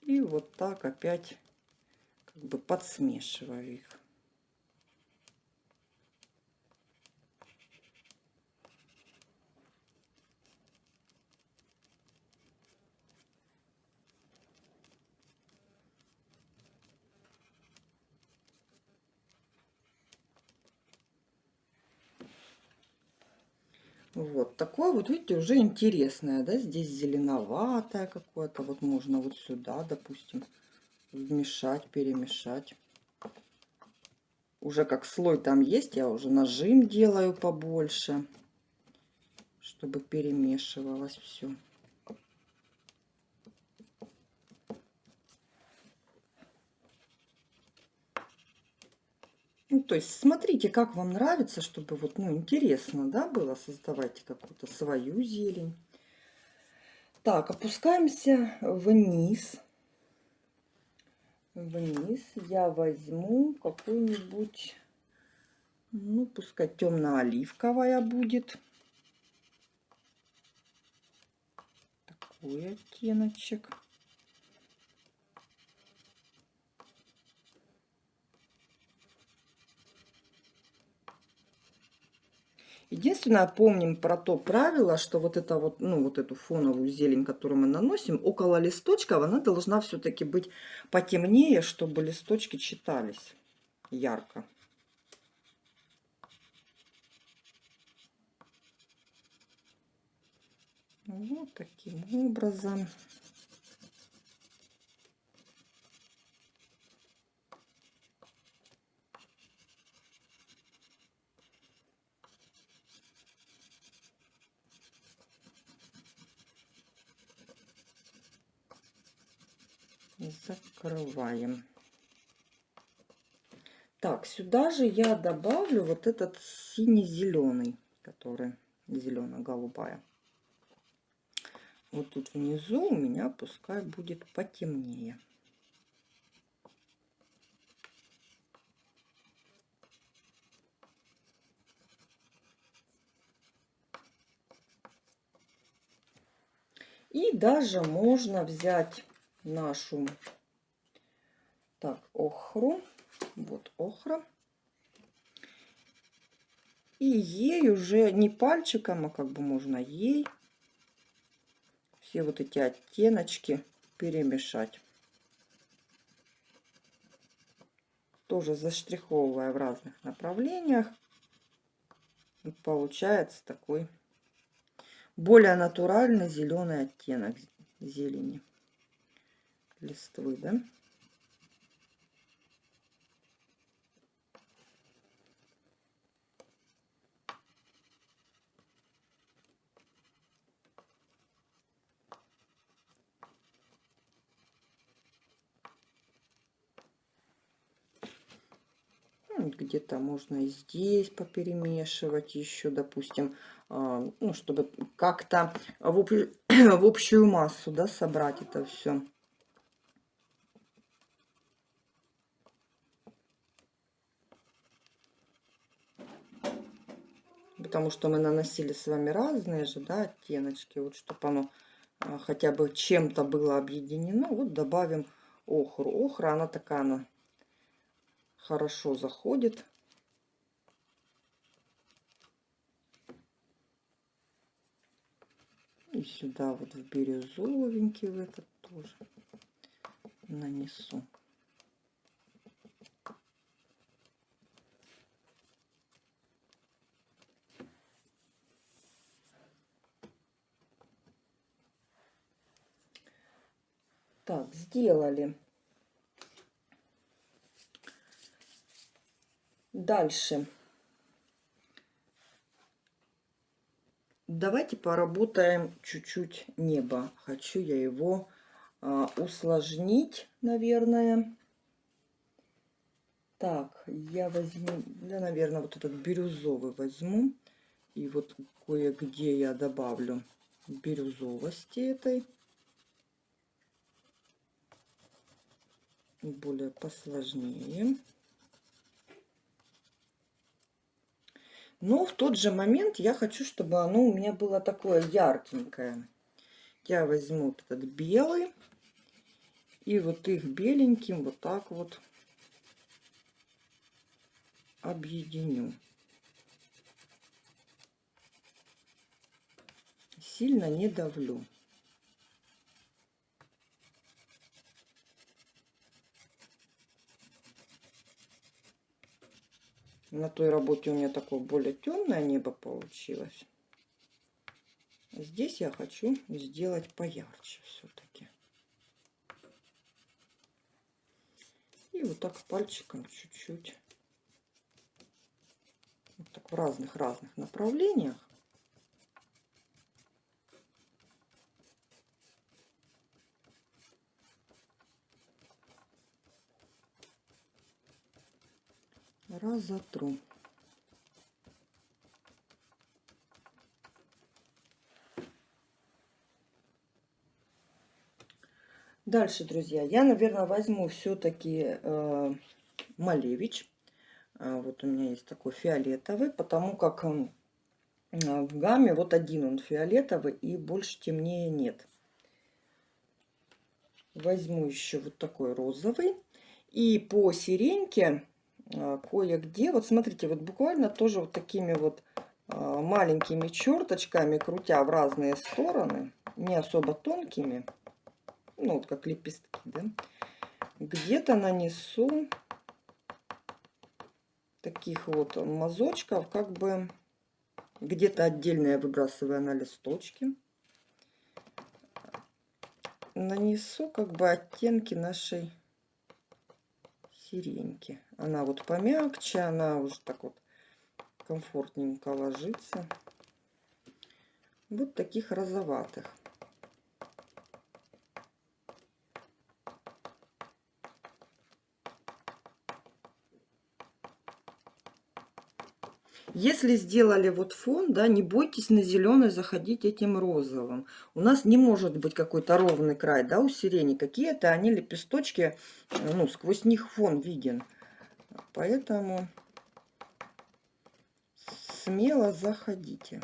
И вот так опять как бы подсмешиваю их. Вот такое вот, видите, уже интересное, да, здесь зеленоватое какое-то, вот можно вот сюда, допустим, вмешать, перемешать. Уже как слой там есть, я уже нажим делаю побольше, чтобы перемешивалось все. Ну, то есть смотрите, как вам нравится, чтобы вот, ну, интересно, да, было. Создавайте какую-то свою зелень. Так, опускаемся вниз. Вниз я возьму какую-нибудь, ну, пускай темно-оливковая будет. Такой оттеночек. Единственное, помним про то правило, что вот это вот, ну, вот эту фоновую зелень, которую мы наносим, около листочков, она должна все-таки быть потемнее, чтобы листочки читались ярко. Вот таким образом. Закрываем. Так, сюда же я добавлю вот этот синий-зеленый, который зелено-голубая. Вот тут внизу у меня пускай будет потемнее. И даже можно взять нашу так, охру. Вот охра. И ей уже не пальчиком, а как бы можно ей все вот эти оттеночки перемешать. Тоже заштриховывая в разных направлениях. Получается такой более натуральный зеленый оттенок зелени листвы, да? Где-то можно и здесь поперемешивать еще, допустим, а, ну, чтобы как-то в, [clears throat] в общую массу да, собрать это все. потому что мы наносили с вами разные же, да, оттеночки, вот чтобы оно а, хотя бы чем-то было объединено, вот добавим охру. Охра, она такая, она хорошо заходит. И сюда вот в бирюзовенький в этот тоже нанесу. Так, сделали. Дальше. Давайте поработаем чуть-чуть небо. Хочу я его а, усложнить, наверное. Так, я возьму, я, наверное, вот этот бирюзовый возьму. И вот кое-где я добавлю бирюзовости этой. Более посложнее. Но в тот же момент я хочу, чтобы оно у меня было такое яркенькое. Я возьму вот этот белый и вот их беленьким вот так вот объединю. Сильно не давлю. На той работе у меня такое более темное небо получилось. Здесь я хочу сделать поярче все-таки. И вот так пальчиком чуть-чуть. Вот так в разных-разных направлениях. Разотру. Дальше, друзья, я, наверное, возьму все-таки э, Малевич. Э, вот у меня есть такой фиолетовый, потому как э, в гамме вот один он фиолетовый и больше темнее нет. Возьму еще вот такой розовый. И по сиреньке кое-где. Вот смотрите, вот буквально тоже вот такими вот а, маленькими черточками, крутя в разные стороны, не особо тонкими, ну вот как лепестки, да, где-то нанесу таких вот мазочков, как бы где-то отдельно я выбрасываю на листочки. Нанесу как бы оттенки нашей сиреньки. Она вот помягче, она уже так вот комфортненько ложится. Вот таких розоватых. Если сделали вот фон, да, не бойтесь на зеленый заходить этим розовым. У нас не может быть какой-то ровный край, да, у сирени. Какие-то они лепесточки, ну, сквозь них фон виден. Поэтому смело заходите.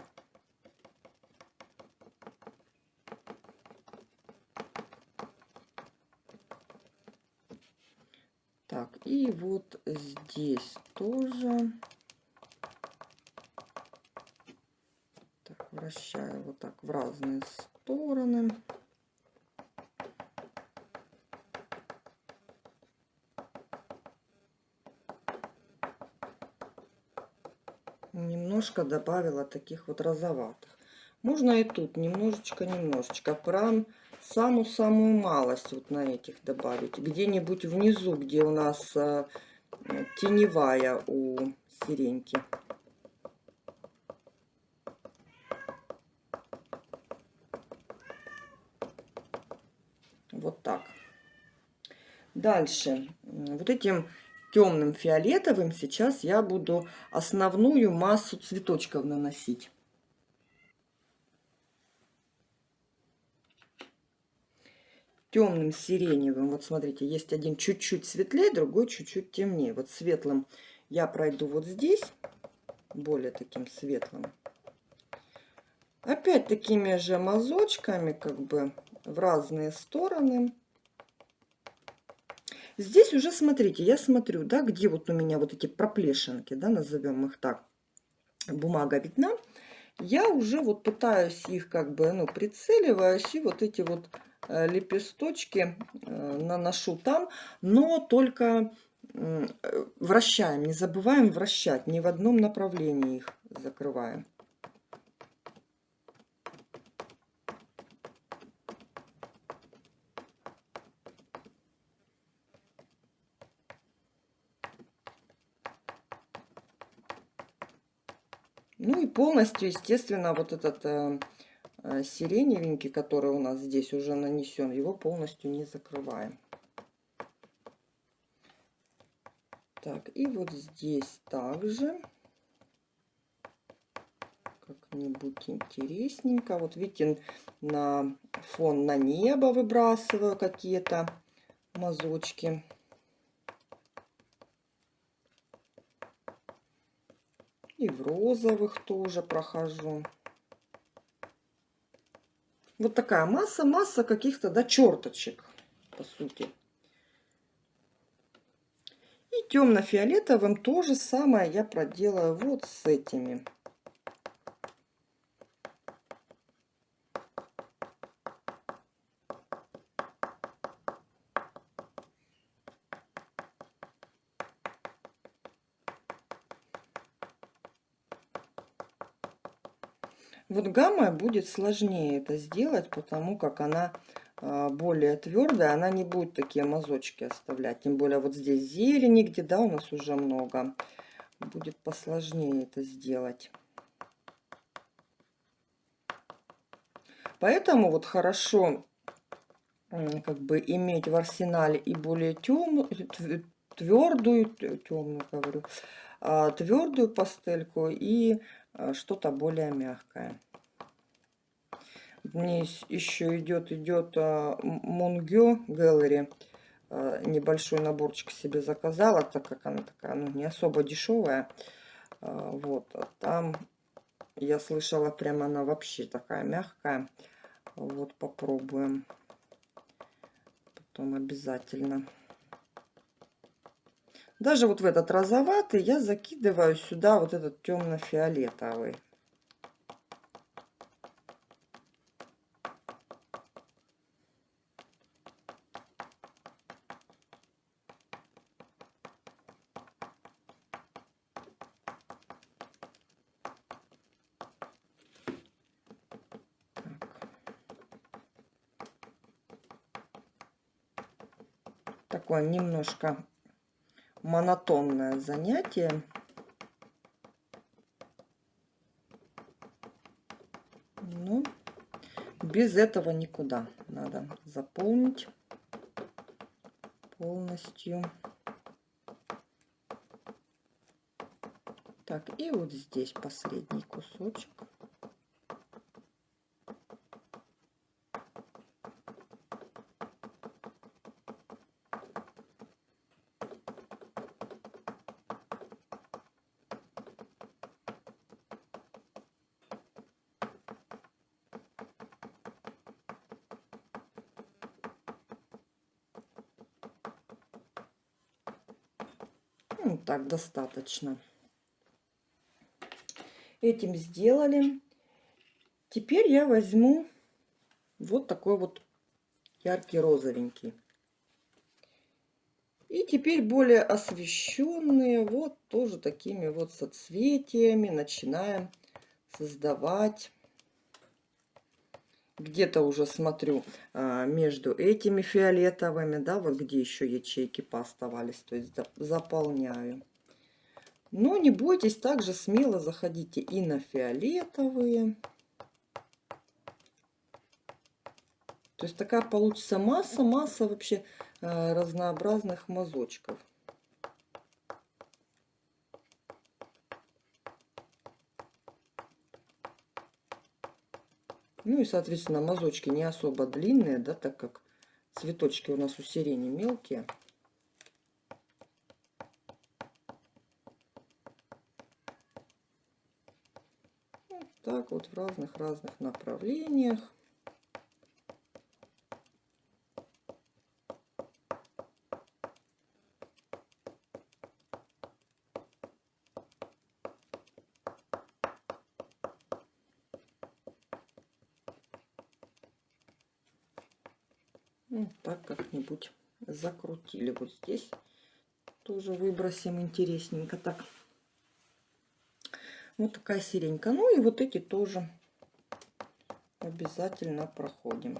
Так, и вот здесь тоже вращаю вот так в разные стороны. Немножко добавила таких вот розоватых. Можно и тут немножечко-немножечко. Прям самую-самую малость вот на этих добавить. Где-нибудь внизу, где у нас э, теневая у сиреньки. Вот так. Дальше. Вот этим темным фиолетовым сейчас я буду основную массу цветочков наносить. Темным сиреневым, вот смотрите, есть один чуть-чуть светлее, другой чуть-чуть темнее. Вот светлым я пройду вот здесь, более таким светлым. Опять такими же мазочками, как бы в разные стороны. Здесь уже, смотрите, я смотрю, да, где вот у меня вот эти проплешинки, да, назовем их так, бумага видна. Я уже вот пытаюсь их как бы, ну, прицеливаюсь и вот эти вот э, лепесточки э, наношу там, но только э, вращаем, не забываем вращать, ни в одном направлении их закрываем. Ну полностью, естественно, вот этот э, э, сиреневенький, который у нас здесь уже нанесен, его полностью не закрываем. Так, и вот здесь также как-нибудь интересненько. Вот видите, на фон на небо выбрасываю какие-то мазочки. И в розовых тоже прохожу. Вот такая масса, масса каких-то, да, черточек, по сути. И темно-фиолетовым то же самое я проделаю вот с этими. Вот гамма будет сложнее это сделать, потому как она а, более твердая, она не будет такие мазочки оставлять. Тем более вот здесь зелени, где, да, у нас уже много. Будет посложнее это сделать. Поэтому вот хорошо как бы иметь в арсенале и более темную, твердую, темную говорю, а, твердую пастельку и а, что-то более мягкое. Мне еще идет идет Монгё Gallery. Небольшой наборчик себе заказала, так как она такая, ну, не особо дешевая. А, вот, там я слышала, прямо она вообще такая мягкая. Вот, попробуем. Потом обязательно. Даже вот в этот розоватый я закидываю сюда вот этот темно-фиолетовый. Такое немножко монотонное занятие. Но без этого никуда. Надо заполнить полностью. Так, и вот здесь последний кусочек. Ну, достаточно. Этим сделали. Теперь я возьму вот такой вот яркий розовенький. И теперь более освещенные, вот тоже такими вот соцветиями начинаем создавать где-то уже смотрю а, между этими фиолетовыми, да, вот где еще ячейки пооставались, то есть заполняю. Но не бойтесь, также смело заходите и на фиолетовые. То есть такая получится масса-масса вообще а, разнообразных мазочков. Ну и, соответственно, мазочки не особо длинные, да, так как цветочки у нас у сирени мелкие. Вот так вот в разных-разных направлениях. Ну, так как-нибудь закрутили. Вот здесь тоже выбросим интересненько так. Вот такая сиренька. Ну и вот эти тоже обязательно проходим.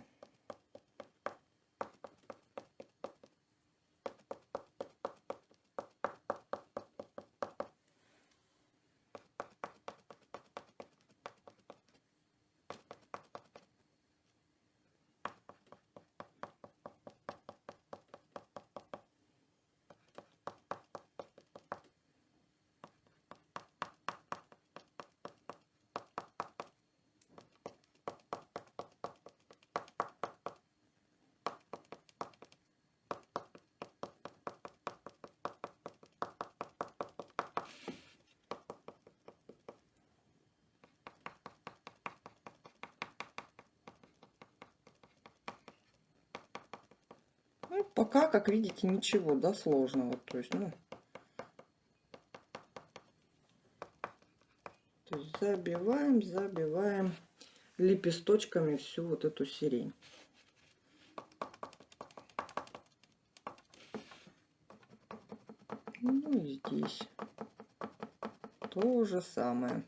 Ну, пока, как видите, ничего, да, сложного. То есть, ну, то есть забиваем, забиваем лепесточками всю вот эту сирень. Ну и здесь то же самое.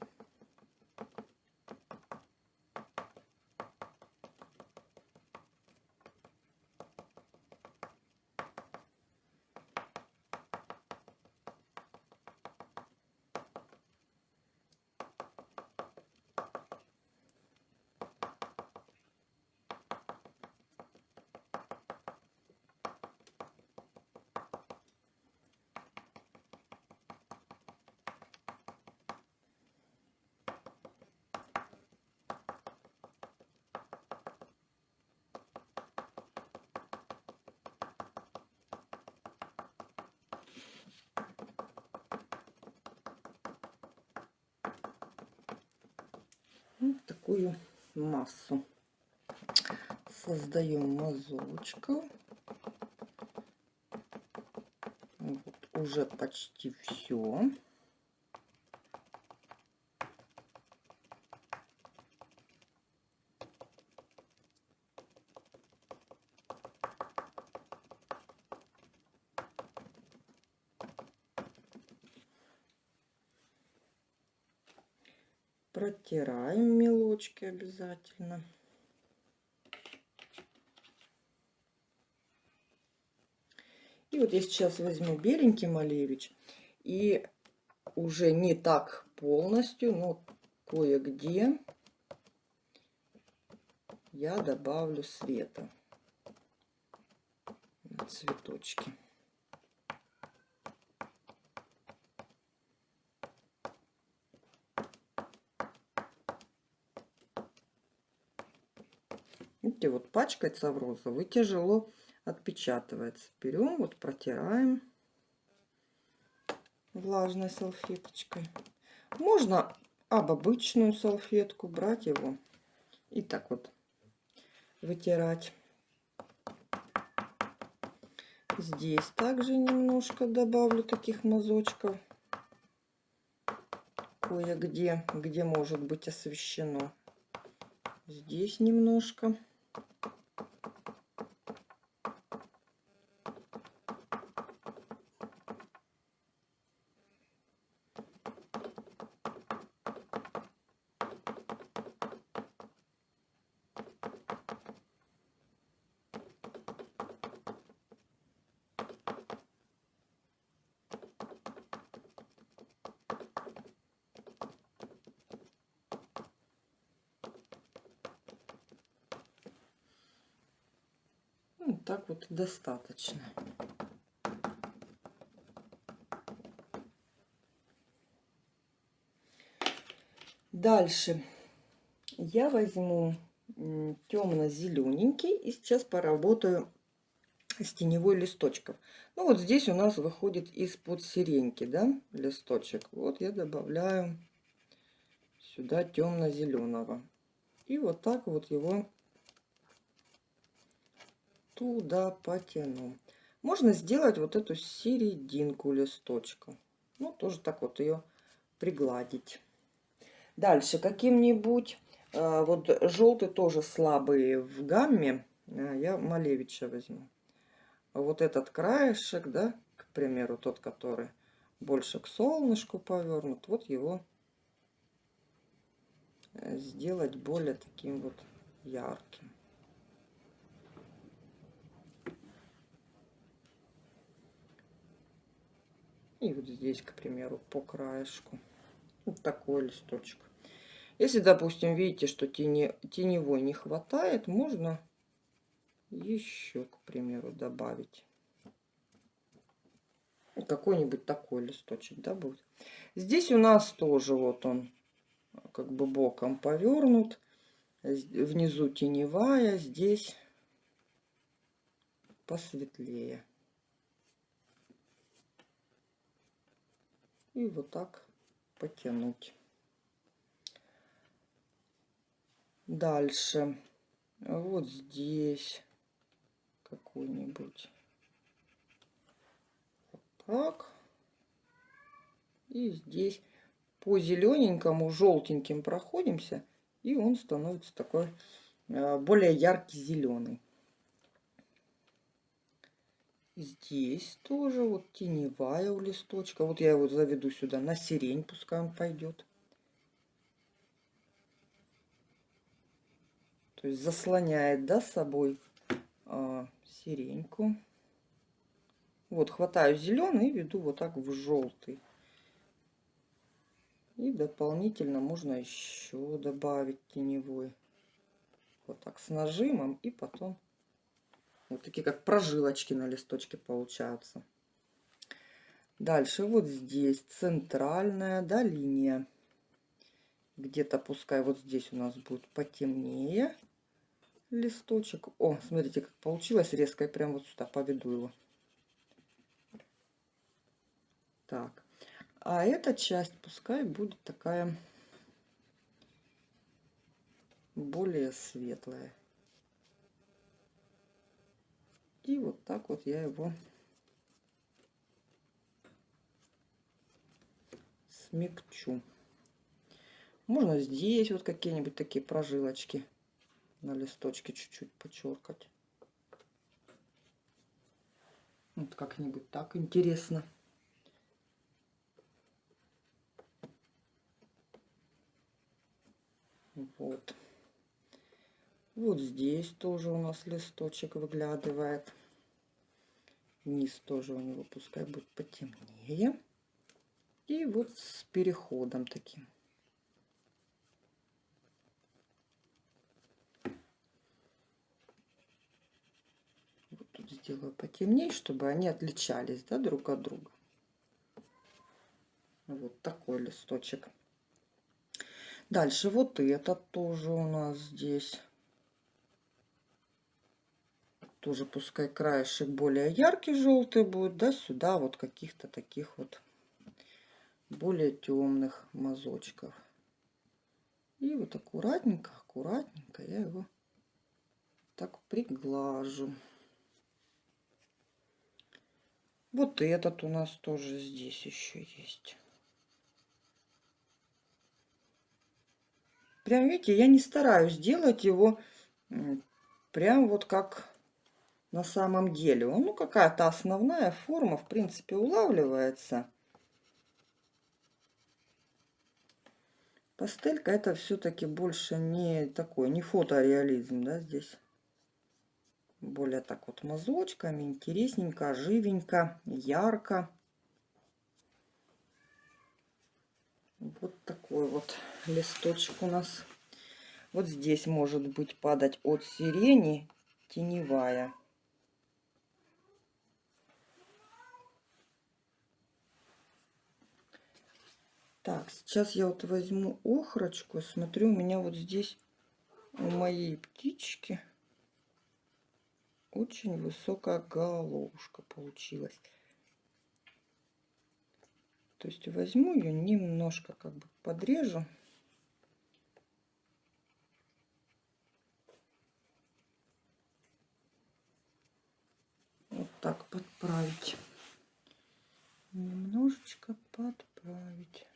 Вот такую массу. Создаем мазочку. Вот уже почти все. Протираем мелочки обязательно. Вот я сейчас возьму беленький малевич и уже не так полностью, но кое-где я добавлю света на цветочки. Видите, вот пачкается в розовый, тяжело отпечатывается. Берем, вот протираем влажной салфеточкой. Можно об обычную салфетку брать его и так вот вытирать. Здесь также немножко добавлю таких мазочков. Кое-где, где может быть освещено. Здесь немножко. Вот достаточно. Дальше я возьму темно-зелененький и сейчас поработаю с теневой листочков. Ну вот здесь у нас выходит из-под сиреньки, да, листочек. Вот я добавляю сюда темно-зеленого. И вот так вот его туда потяну. Можно сделать вот эту серединку листочка. Ну, тоже так вот ее пригладить. Дальше каким-нибудь, э, вот желтый тоже слабый в гамме, э, я Малевича возьму. Вот этот краешек, да, к примеру, тот, который больше к солнышку повернут, вот его э, сделать более таким вот ярким. И вот здесь, к примеру, по краешку. Вот такой листочек. Если, допустим, видите, что тени, теневой не хватает, можно еще, к примеру, добавить. Какой-нибудь такой листочек, да, будет. Здесь у нас тоже вот он как бы боком повернут. Внизу теневая, здесь посветлее. И вот так потянуть. Дальше вот здесь, какой-нибудь. Вот так. И здесь по зелененькому, желтеньким проходимся, и он становится такой э, более яркий зеленый. Здесь тоже вот теневая у листочка. Вот я его заведу сюда на сирень, пускай он пойдет. То есть заслоняет, да, собой а, сиреньку. Вот, хватаю зеленый и веду вот так в желтый. И дополнительно можно еще добавить теневой. Вот так с нажимом и потом вот такие как прожилочки на листочке получаются. Дальше вот здесь центральная да, линия. Где-то пускай вот здесь у нас будет потемнее листочек. О, смотрите, как получилось резко. Я прям вот сюда поведу его. Так. А эта часть пускай будет такая более светлая. И вот так вот я его смягчу. Можно здесь вот какие-нибудь такие прожилочки на листочке чуть-чуть почеркать. Вот как-нибудь так интересно. Вот. Вот здесь тоже у нас листочек выглядывает. Низ тоже у него пускай будет потемнее. И вот с переходом таким. Вот тут сделаю потемнее, чтобы они отличались да, друг от друга. Вот такой листочек. Дальше вот этот тоже у нас здесь тоже пускай краешек более яркий желтый будет, да, сюда вот каких-то таких вот более темных мазочков. И вот аккуратненько, аккуратненько я его так приглажу. Вот этот у нас тоже здесь еще есть. Прям видите, я не стараюсь делать его прям вот как на самом деле. Ну, какая-то основная форма, в принципе, улавливается. Пастелька это все-таки больше не такой, не фотореализм, да, здесь. Более так вот мазочками, интересненько, живенько, ярко. Вот такой вот листочек у нас. Вот здесь может быть падать от сирени теневая. Так, сейчас я вот возьму охрочку. Смотрю, у меня вот здесь у моей птички очень высокая головушка получилась. То есть возьму ее немножко как бы подрежу. Вот так подправить. Немножечко подправить.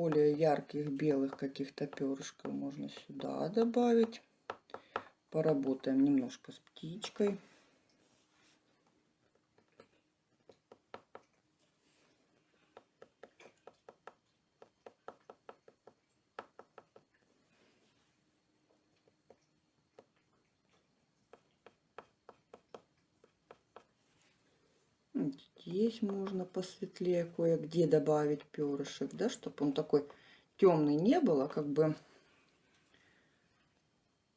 Более ярких белых каких-то перышков можно сюда добавить. Поработаем немножко с птичкой. Здесь можно посветлее кое-где добавить перышек, да, чтобы он такой темный не был, а как бы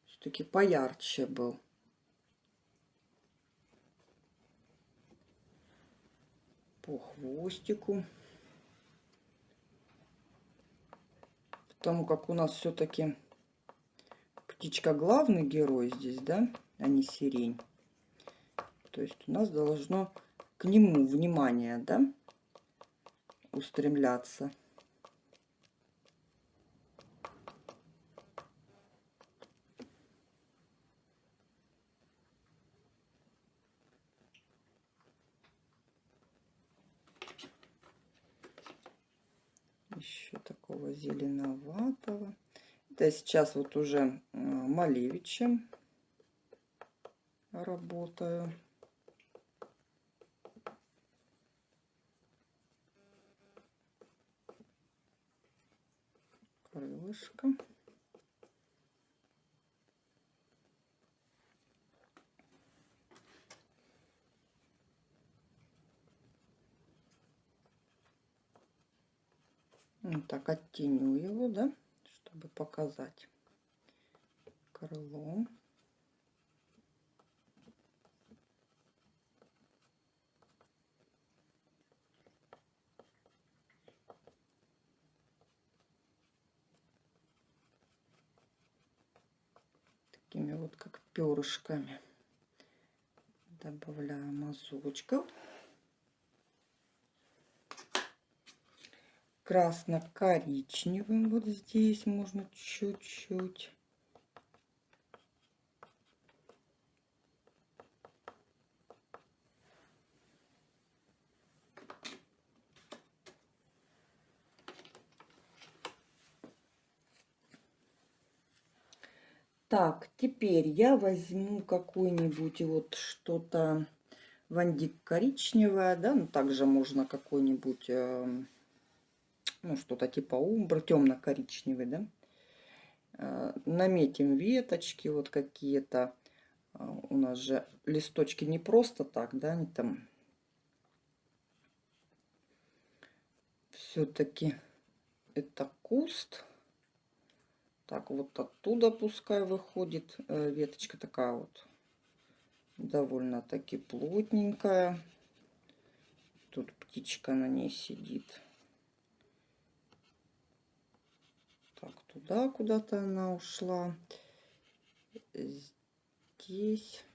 все-таки поярче был. по хвостику. Потому как у нас все-таки птичка главный герой здесь, да, а не сирень. То есть у нас должно к нему внимание, да, устремляться. еще такого зеленоватого. Это сейчас вот уже э, Малевичем работаю. Крылышко. Вот так оттеню его, да, чтобы показать крыло. Такими вот как перышками добавляю мазочков. красно-коричневым вот здесь можно чуть-чуть. Так, теперь я возьму какой-нибудь вот что-то вандик коричневое, да, ну также можно какой-нибудь э, ну, что-то типа умбра, темно-коричневый, да. Э, наметим веточки вот какие-то. Э, у нас же листочки не просто так, да, они там все-таки это куст. Так, вот оттуда пускай выходит э, веточка такая вот довольно-таки плотненькая. Тут птичка на ней сидит. Так, туда куда-то она ушла. Здесь.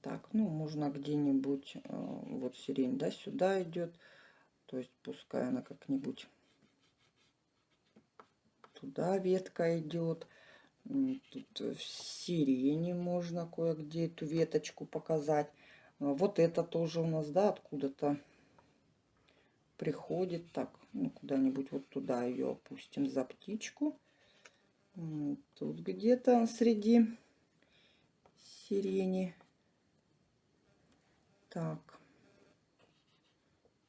Так, ну, можно где-нибудь, э, вот сирень, да, сюда идет. То есть пускай она как-нибудь туда ветка идет. Тут в сирени можно кое-где эту веточку показать. А вот это тоже у нас, да, откуда-то приходит. Так, ну, куда-нибудь вот туда ее опустим за птичку. Тут где-то среди сирени. Так.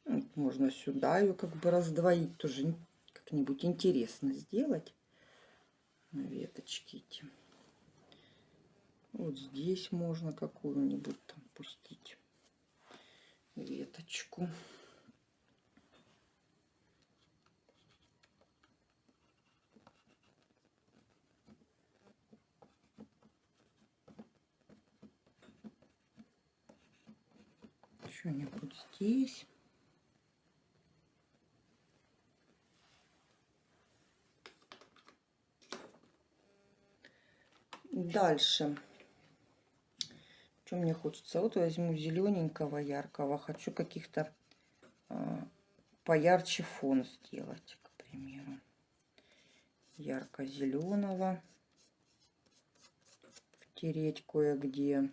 Вот можно сюда ее как бы раздвоить. Тоже как-нибудь интересно сделать. Веточки эти. Вот здесь можно какую-нибудь там пустить веточку. Что-нибудь здесь. Дальше что мне хочется? Вот возьму зелененького, яркого. Хочу каких-то э, поярче фон сделать, к примеру. Ярко-зеленого. Втереть кое-где.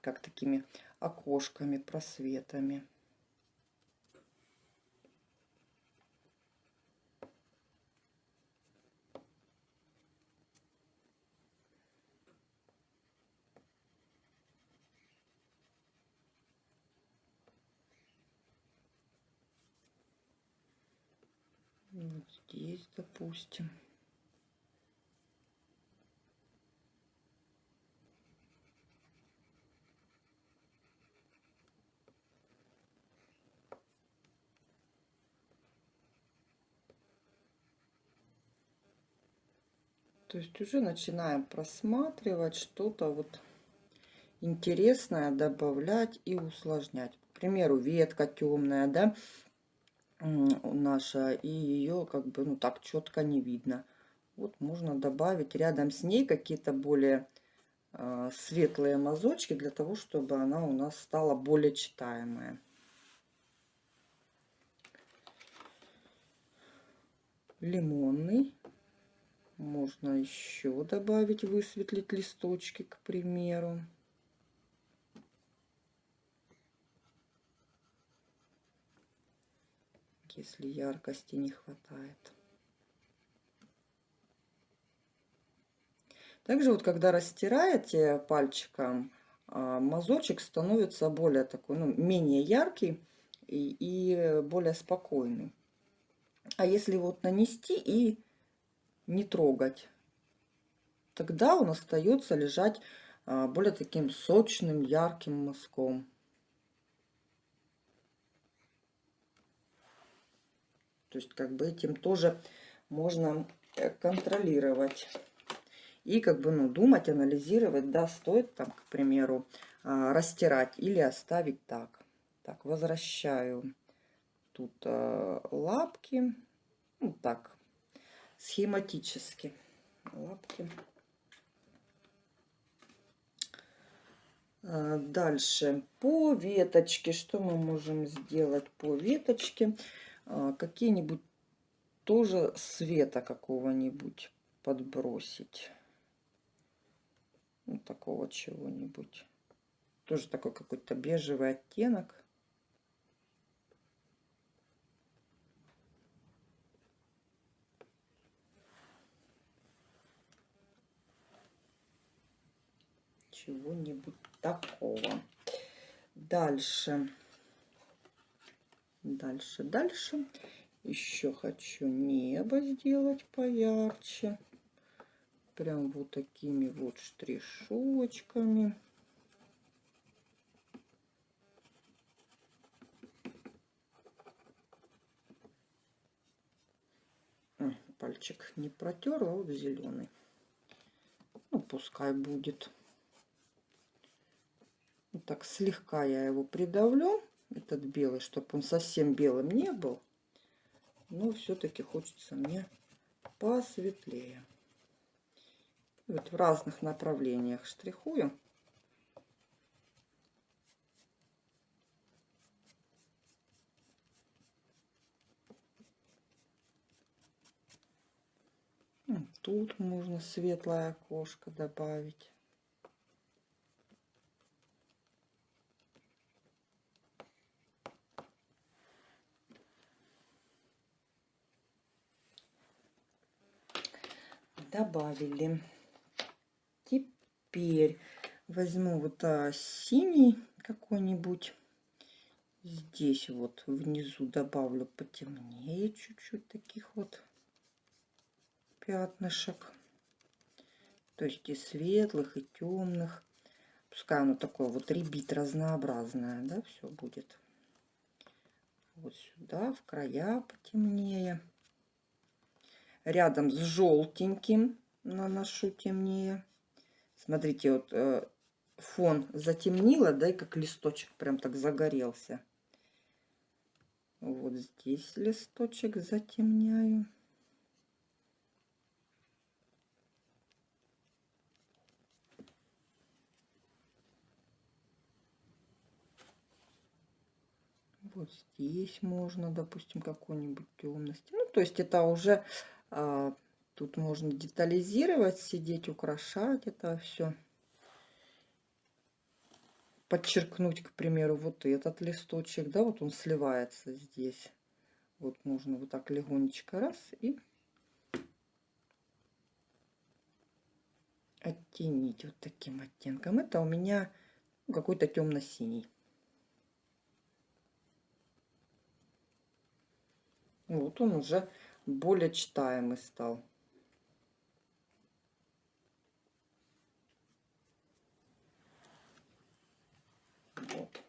Как такими окошками, просветами. Вот здесь, допустим. То есть уже начинаем просматривать что-то вот интересное, добавлять и усложнять. К примеру, ветка темная, да, наша, и ее как бы, ну так, четко не видно. Вот можно добавить рядом с ней какие-то более э, светлые мазочки, для того, чтобы она у нас стала более читаемая. Лимонный. Можно еще добавить, высветлить листочки, к примеру. Если яркости не хватает. Также вот когда растираете пальчиком, а, мазочек становится более такой, ну, менее яркий и, и более спокойный. А если вот нанести и не трогать, тогда он остается лежать а, более таким сочным, ярким мазком. То есть как бы этим тоже можно э, контролировать и как бы ну, думать, анализировать, да, стоит там, к примеру, а, растирать или оставить так. Так, возвращаю тут а, лапки, ну так, схематически лапки. А, дальше по веточке, что мы можем сделать по веточке? Какие-нибудь тоже света какого-нибудь подбросить вот такого чего-нибудь. Тоже такой какой-то бежевый оттенок. Чего-нибудь такого. Дальше. Дальше, дальше. Еще хочу небо сделать поярче прям вот такими вот штришочками. Пальчик не протерла, вот зеленый. Ну, пускай будет. Так слегка я его придавлю, этот белый, чтобы он совсем белым не был. Но все-таки хочется мне посветлее вот в разных направлениях штрихую. Тут можно светлое окошко добавить. Добавили. Теперь возьму вот а, синий какой-нибудь. Здесь вот внизу добавлю потемнее чуть-чуть таких вот пятнышек. То есть и светлых, и темных. Пускай оно такое вот ребит разнообразное, да, все будет. Вот сюда, в края потемнее. Рядом с желтеньким наношу темнее. Смотрите, вот э, фон затемнило, да, и как листочек прям так загорелся. Вот здесь листочек затемняю. Вот здесь можно, допустим, какой-нибудь темности. Ну, то есть это уже Тут можно детализировать, сидеть, украшать это все. Подчеркнуть, к примеру, вот этот листочек, да, вот он сливается здесь. Вот можно вот так легонечко раз и оттенить вот таким оттенком. Это у меня какой-то темно-синий. Вот он уже более читаемый стал. Вот.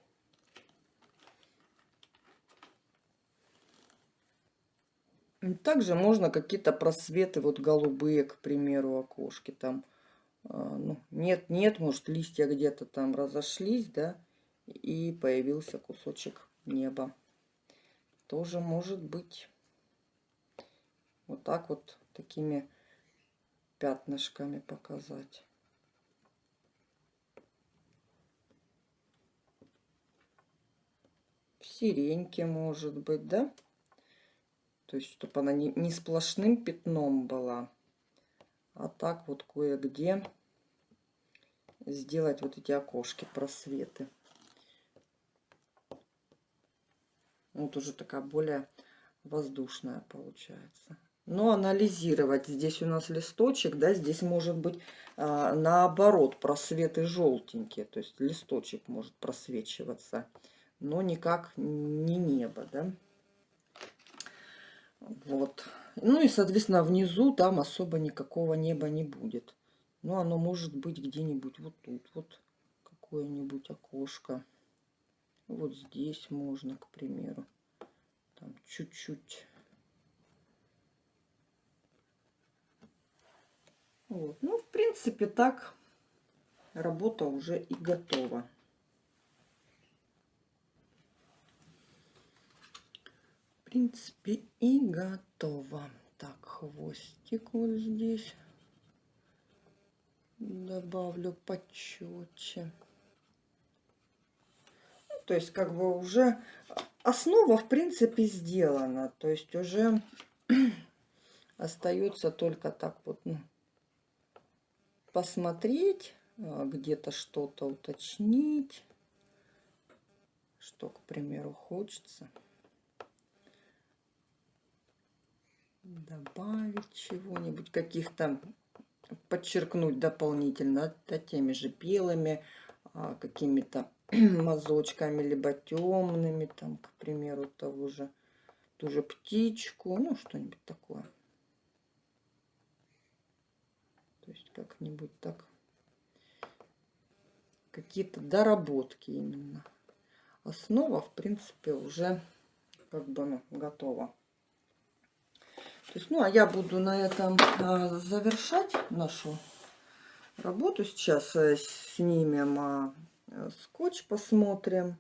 Также можно какие-то просветы, вот голубые, к примеру, окошки там. А, ну, нет, нет, может листья где-то там разошлись, да, и появился кусочек неба. Тоже может быть. Вот так вот такими пятнышками показать. В сиреньке может быть, да? То есть, чтобы она не, не сплошным пятном была, а так вот кое-где сделать вот эти окошки, просветы. Вот уже такая более воздушная получается. Но анализировать. Здесь у нас листочек, да, здесь может быть а, наоборот просветы желтенькие. То есть листочек может просвечиваться, но никак не небо, да. Вот. Ну и, соответственно, внизу там особо никакого неба не будет. Но оно может быть где-нибудь вот тут вот какое-нибудь окошко. Вот здесь можно, к примеру. Там чуть-чуть. Вот. Ну, в принципе, так работа уже и готова. принципе, и готово. Так, хвостик вот здесь добавлю почетче. Ну, то есть, как бы уже основа, в принципе, сделана. То есть, уже [clears throat] остается только так вот ну, посмотреть, а, где-то что-то уточнить, что, к примеру, хочется. добавить чего-нибудь, каких-то подчеркнуть дополнительно да, теми же белыми, а, какими-то [clears throat] мазочками, либо темными, там, к примеру, того же, ту же птичку, ну, что-нибудь такое. То есть как-нибудь так. Какие-то доработки именно. Основа, в принципе, уже как бы ну, готова. То есть, ну, а я буду на этом а, завершать нашу работу. Сейчас а, снимем а, скотч, посмотрим.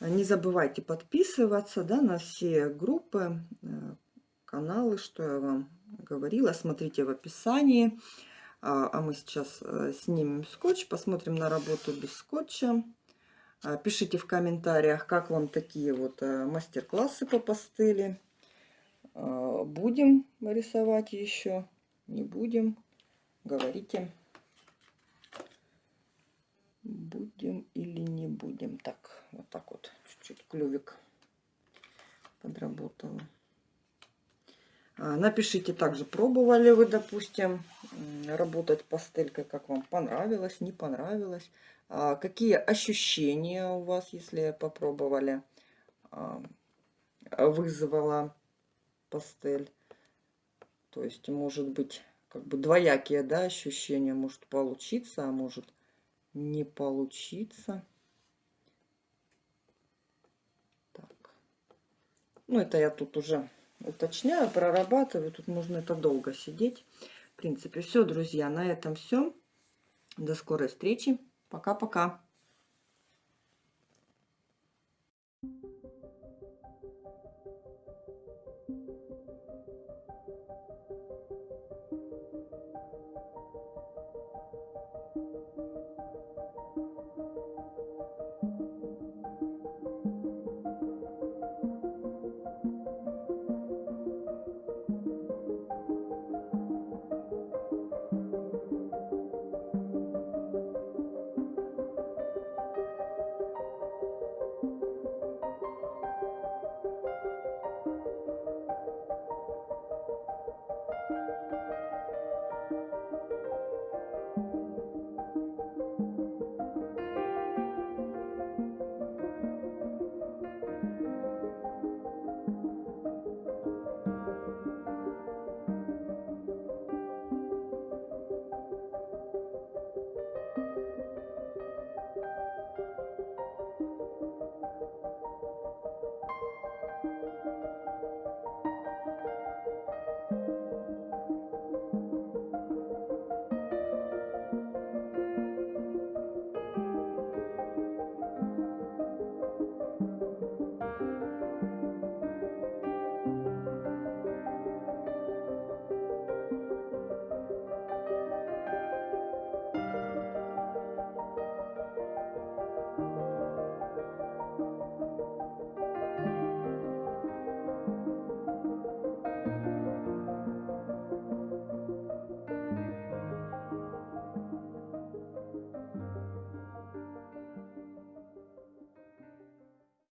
Не забывайте подписываться да, на все группы, каналы, что я вам говорила. Смотрите в описании. А мы сейчас снимем скотч, посмотрим на работу без скотча. Пишите в комментариях, как вам такие вот мастер-классы по пастели. А, будем рисовать еще, не будем, говорите. Будем или не будем. Так, вот так вот, чуть-чуть клювик подработала. А, напишите также, пробовали вы, допустим, работать пастелькой, как вам понравилось, не понравилось. А, какие ощущения у вас, если попробовали, вызвала пастель. То есть, может быть, как бы двоякие да, ощущения. Может получиться, а может не получиться. Ну, это я тут уже уточняю, прорабатываю. Тут можно это долго сидеть. В принципе, все, друзья, на этом все. До скорой встречи. Пока-пока.